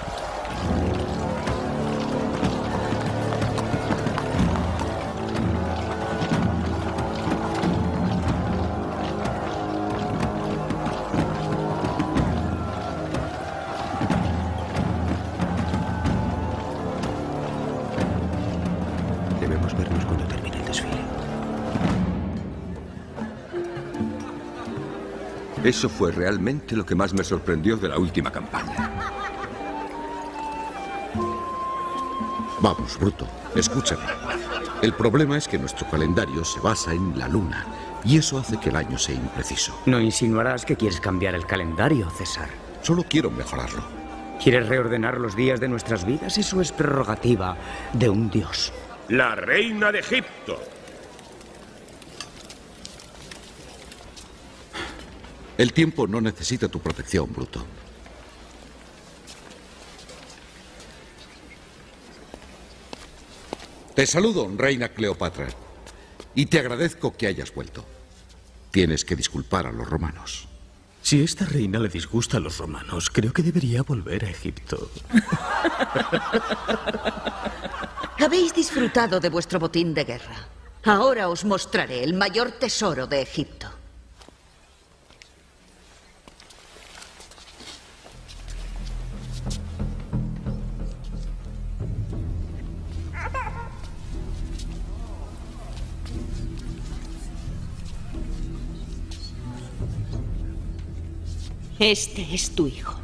Eso fue realmente lo que más me sorprendió de la última campaña.
Vamos, Bruto, escúchame. El problema es que nuestro calendario se basa en la luna, y eso hace que el año sea impreciso.
No insinuarás que quieres cambiar el calendario, César.
Solo quiero mejorarlo.
¿Quieres reordenar los días de nuestras vidas? Eso es prerrogativa de un dios.
La reina de Egipto.
El tiempo no necesita tu protección, Bruto. Te saludo, reina Cleopatra, y te agradezco que hayas vuelto. Tienes que disculpar a los romanos.
Si esta reina le disgusta a los romanos, creo que debería volver a Egipto.
Habéis disfrutado de vuestro botín de guerra. Ahora os mostraré el mayor tesoro de Egipto. Este es tu hijo.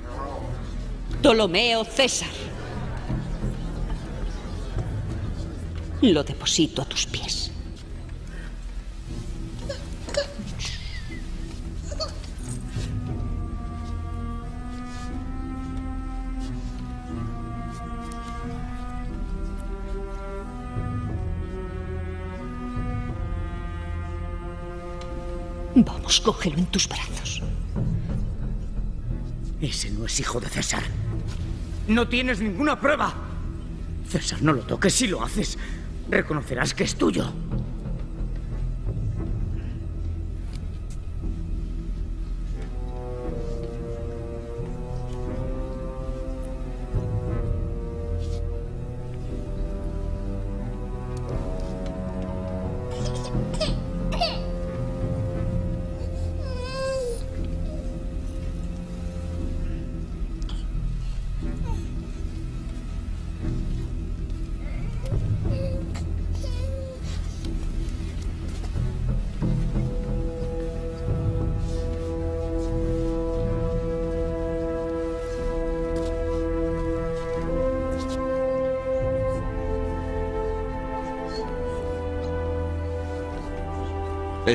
Ptolomeo César. Lo deposito a tus pies. Vamos, cógelo en tus brazos.
Ese no es hijo de César. No tienes ninguna prueba. César, no lo toques. Si lo haces, reconocerás que es tuyo.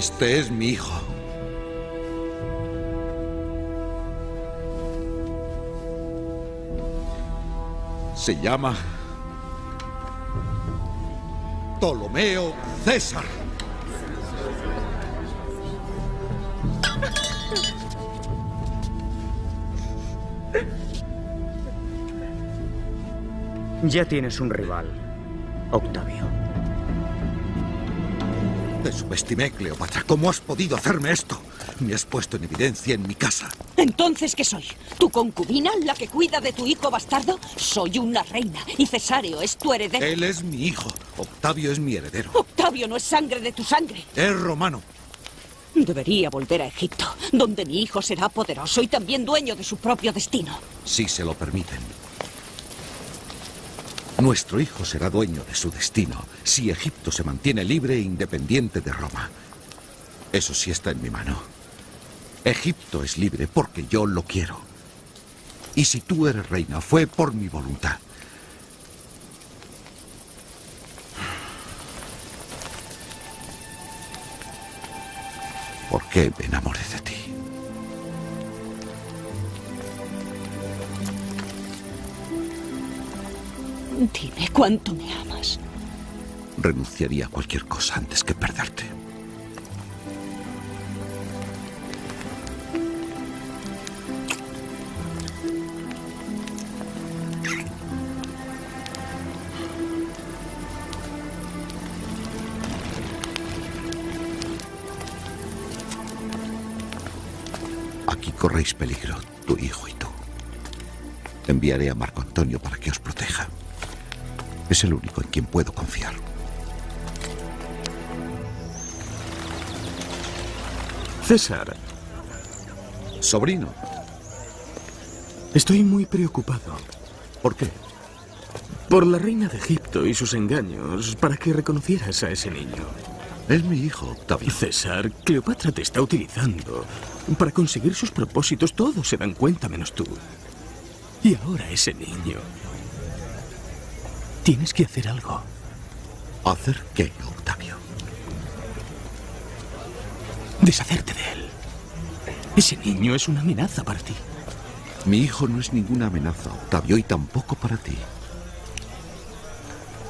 Este es mi hijo. Se llama Ptolomeo César.
Ya tienes un rival, Octavio.
Te subestimé, Cleopatra. ¿Cómo has podido hacerme esto? Me has puesto en evidencia en mi casa.
¿Entonces qué soy? ¿Tu concubina, la que cuida de tu hijo bastardo? Soy una reina y Cesáreo es tu heredero.
Él es mi hijo. Octavio es mi heredero.
Octavio no es sangre de tu sangre.
Es romano.
Debería volver a Egipto, donde mi hijo será poderoso y también dueño de su propio destino.
Si se lo permiten. Nuestro hijo será dueño de su destino si Egipto se mantiene libre e independiente de Roma. Eso sí está en mi mano. Egipto es libre porque yo lo quiero. Y si tú eres reina, fue por mi voluntad. ¿Por qué me enamoré de ti?
Dime cuánto me amas.
Renunciaría a cualquier cosa antes que perderte. Aquí corréis peligro, tu hijo y tú. Enviaré a Marco Antonio para que os proteja. Es el único en quien puedo confiar.
César.
Sobrino.
Estoy muy preocupado.
¿Por qué?
Por la reina de Egipto y sus engaños para que reconocieras a ese niño.
Es mi hijo, Octavio.
César, Cleopatra te está utilizando para conseguir sus propósitos. Todos se dan cuenta menos tú. Y ahora ese niño. Tienes que hacer algo.
¿Hacer qué, Octavio?
Deshacerte de él. Ese niño es una amenaza para ti.
Mi hijo no es ninguna amenaza, Octavio, y tampoco para ti.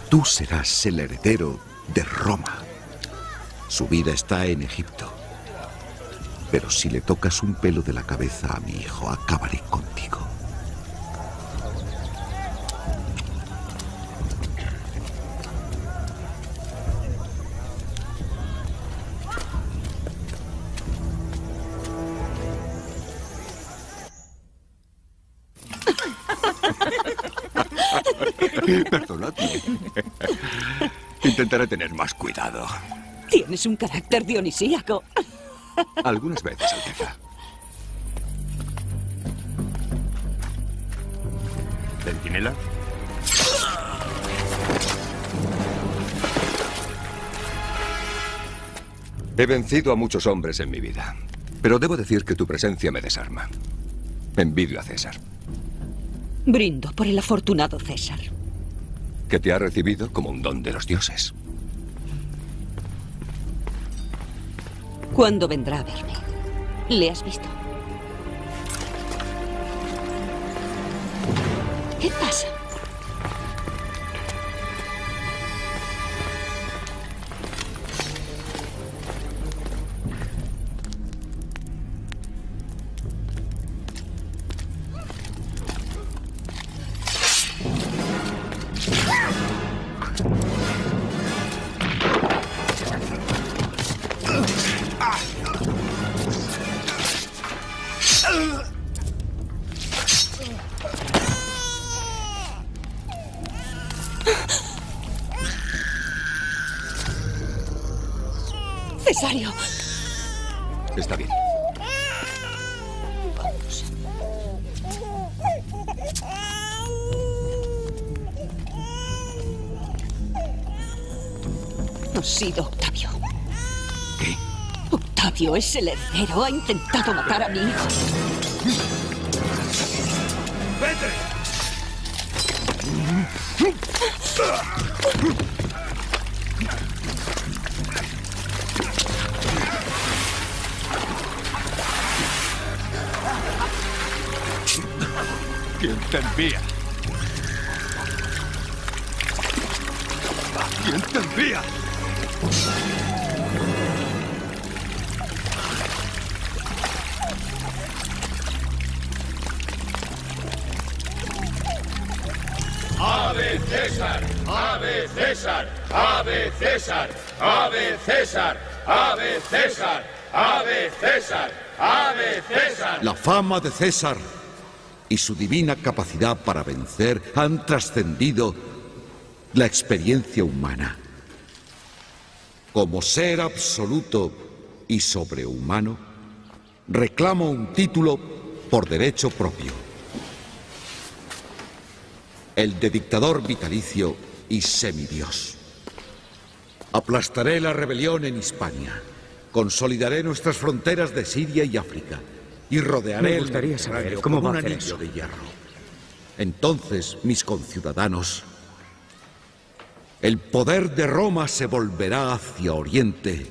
Tú serás el heredero de Roma. Su vida está en Egipto. Pero si le tocas un pelo de la cabeza a mi hijo, acabaré contigo.
Intentaré tener más cuidado.
Tienes un carácter dionisíaco.
Algunas veces, Alteza.
¿Centinela?
He vencido a muchos hombres en mi vida, pero debo decir que tu presencia me desarma. Envidio a César,
Brindo por el afortunado César.
Que te ha recibido como un don de los dioses.
¿Cuándo vendrá a verme? ¿Le has visto? ¿Qué pasa? Octavio es el heredero. Ha intentado matar a mi hijo.
César! ¡Ave César! ¡Ave César! ¡Ave César! ¡Ave César!
La fama de César y su divina capacidad para vencer han trascendido la experiencia humana. Como ser absoluto y sobrehumano, reclamo un título por derecho propio. El de dictador vitalicio y semidios. Aplastaré la rebelión en Hispania. Consolidaré nuestras fronteras de Siria y África. Y rodearé
Me
el
saber cómo a
un
hacer
anillo
eso.
de hierro. Entonces, mis conciudadanos, el poder de Roma se volverá hacia Oriente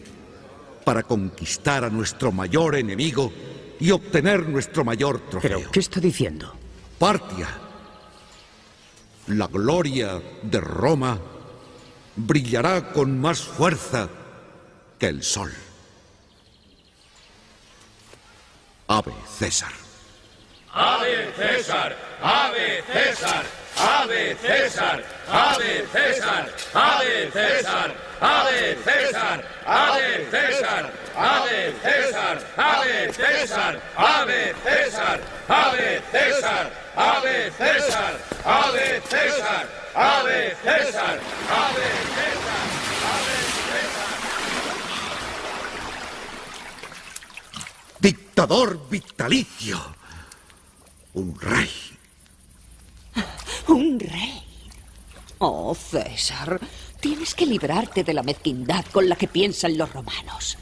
para conquistar a nuestro mayor enemigo y obtener nuestro mayor trofeo.
¿Pero qué está diciendo?
Partia. La gloria de Roma brillará con más fuerza que el sol. Ave César.
¡Ave César! ¡Ave César! ¡Ave César! ¡Ave César! ¡Ave César! ¡Ave César! ¡Ave César! ¡Ave César! ¡Ave César! ¡Ave César! ¡Ave César! ¡Ave César! ¡Ave César! ¡Ave César! ¡Ave César!
Dictador vitalicio. Un rey.
Un rey. Oh, César, tienes que librarte de la mezquindad con la que piensan los romanos.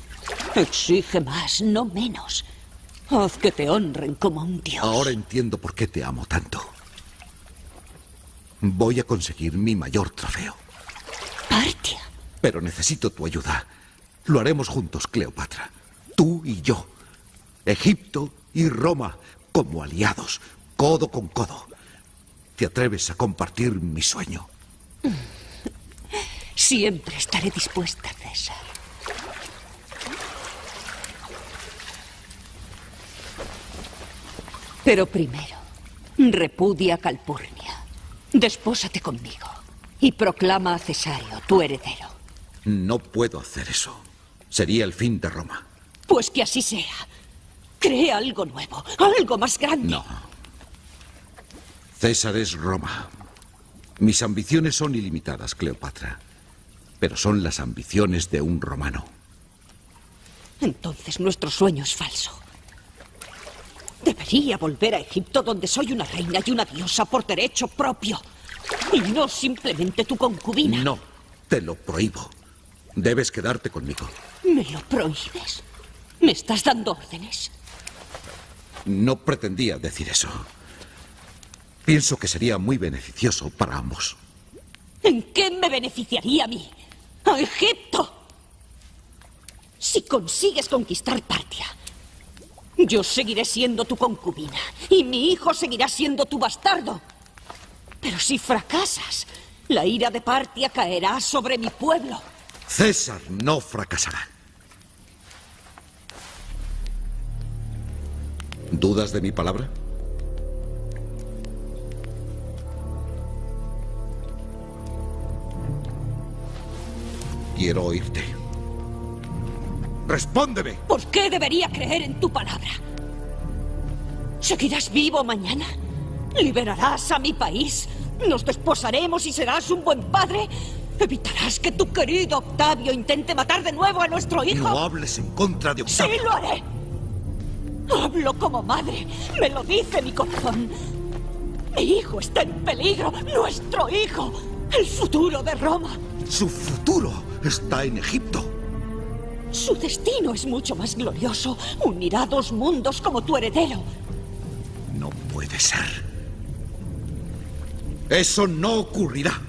Exige más, no menos. Haz que te honren como un dios.
Ahora entiendo por qué te amo tanto. Voy a conseguir mi mayor trofeo.
Partia.
Pero necesito tu ayuda. Lo haremos juntos, Cleopatra. Tú y yo. Egipto y Roma como aliados, codo con codo. ¿Te atreves a compartir mi sueño?
Siempre estaré dispuesta, César. Pero primero, repudia a Calpurnia. Despósate conmigo y proclama a Cesario tu heredero.
No puedo hacer eso. Sería el fin de Roma.
Pues que así sea. Crea algo nuevo, algo más grande.
No. César es Roma. Mis ambiciones son ilimitadas, Cleopatra. Pero son las ambiciones de un romano.
Entonces nuestro sueño es falso. Debería volver a Egipto donde soy una reina y una diosa por derecho propio. Y no simplemente tu concubina.
No, te lo prohíbo. Debes quedarte conmigo.
¿Me lo prohíbes? ¿Me estás dando órdenes?
No pretendía decir eso. Pienso que sería muy beneficioso para ambos.
¿En qué me beneficiaría a mí? ¡A Egipto! Si consigues conquistar Partia, yo seguiré siendo tu concubina y mi hijo seguirá siendo tu bastardo. Pero si fracasas, la ira de Partia caerá sobre mi pueblo.
César no fracasará. ¿Dudas de mi palabra? Quiero oírte. ¡Respóndeme!
¿Por qué debería creer en tu palabra? ¿Seguirás vivo mañana? ¿Liberarás a mi país? ¿Nos desposaremos y serás un buen padre? ¿Evitarás que tu querido Octavio intente matar de nuevo a nuestro hijo?
No hables en contra de Octavio.
¡Sí lo haré! Hablo como madre. Me lo dice mi corazón. Mi hijo está en peligro. Nuestro hijo. El futuro de Roma.
Su futuro está en Egipto.
Su destino es mucho más glorioso. Unirá dos mundos como tu heredero.
No puede ser. Eso no ocurrirá.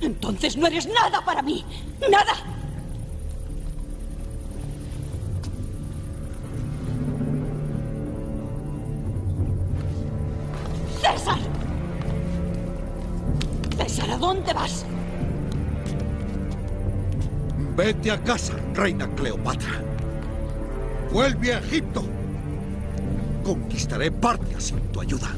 Entonces no eres nada para mí. Nada. César. César, ¿a dónde vas?
Vete a casa, reina Cleopatra. Vuelve a Egipto. Conquistaré Partia sin tu ayuda.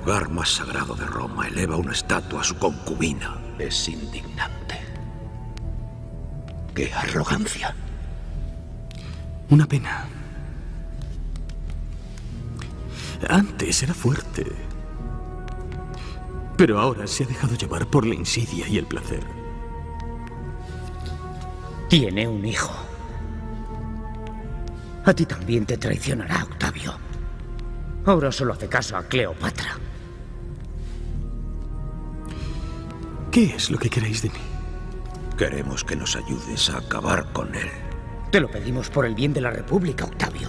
Lugar más sagrado de Roma, eleva una estatua a su concubina.
Es indignante. ¡Qué arrogancia!
Una pena. Antes era fuerte. Pero ahora se ha dejado llevar por la insidia y el placer.
Tiene un hijo. A ti también te traicionará, Octavio. Ahora solo hace caso a Cleopatra.
¿Qué es lo que queréis de mí?
Queremos que nos ayudes a acabar con él.
Te lo pedimos por el bien de la República, Octavio.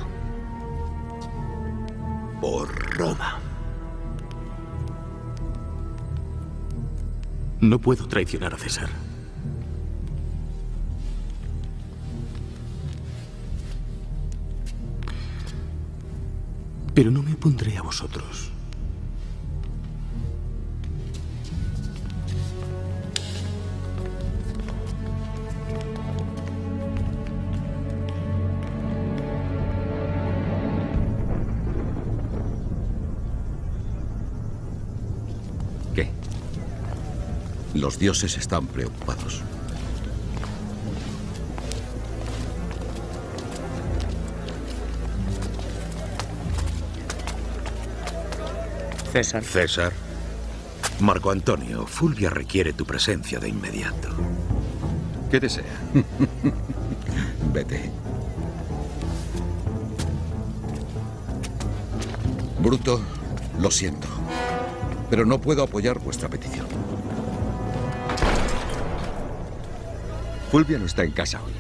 Por Roma.
No puedo traicionar a César. Pero no me opondré a vosotros.
Dioses están preocupados.
César. César. Marco Antonio, Fulvia requiere tu presencia de inmediato.
¿Qué desea?
Vete. Bruto, lo siento, pero no puedo apoyar vuestra petición.
Fulvia no está en casa hoy.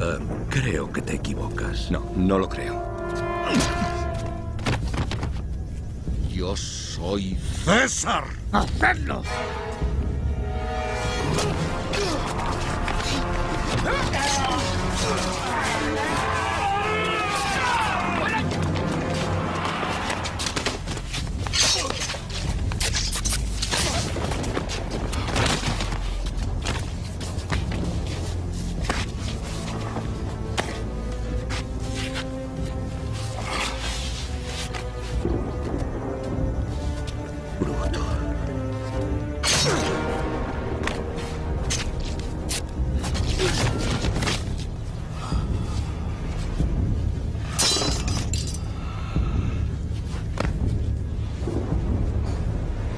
Eh, creo que te equivocas.
No, no lo creo.
Yo soy César.
¡Hacedlo!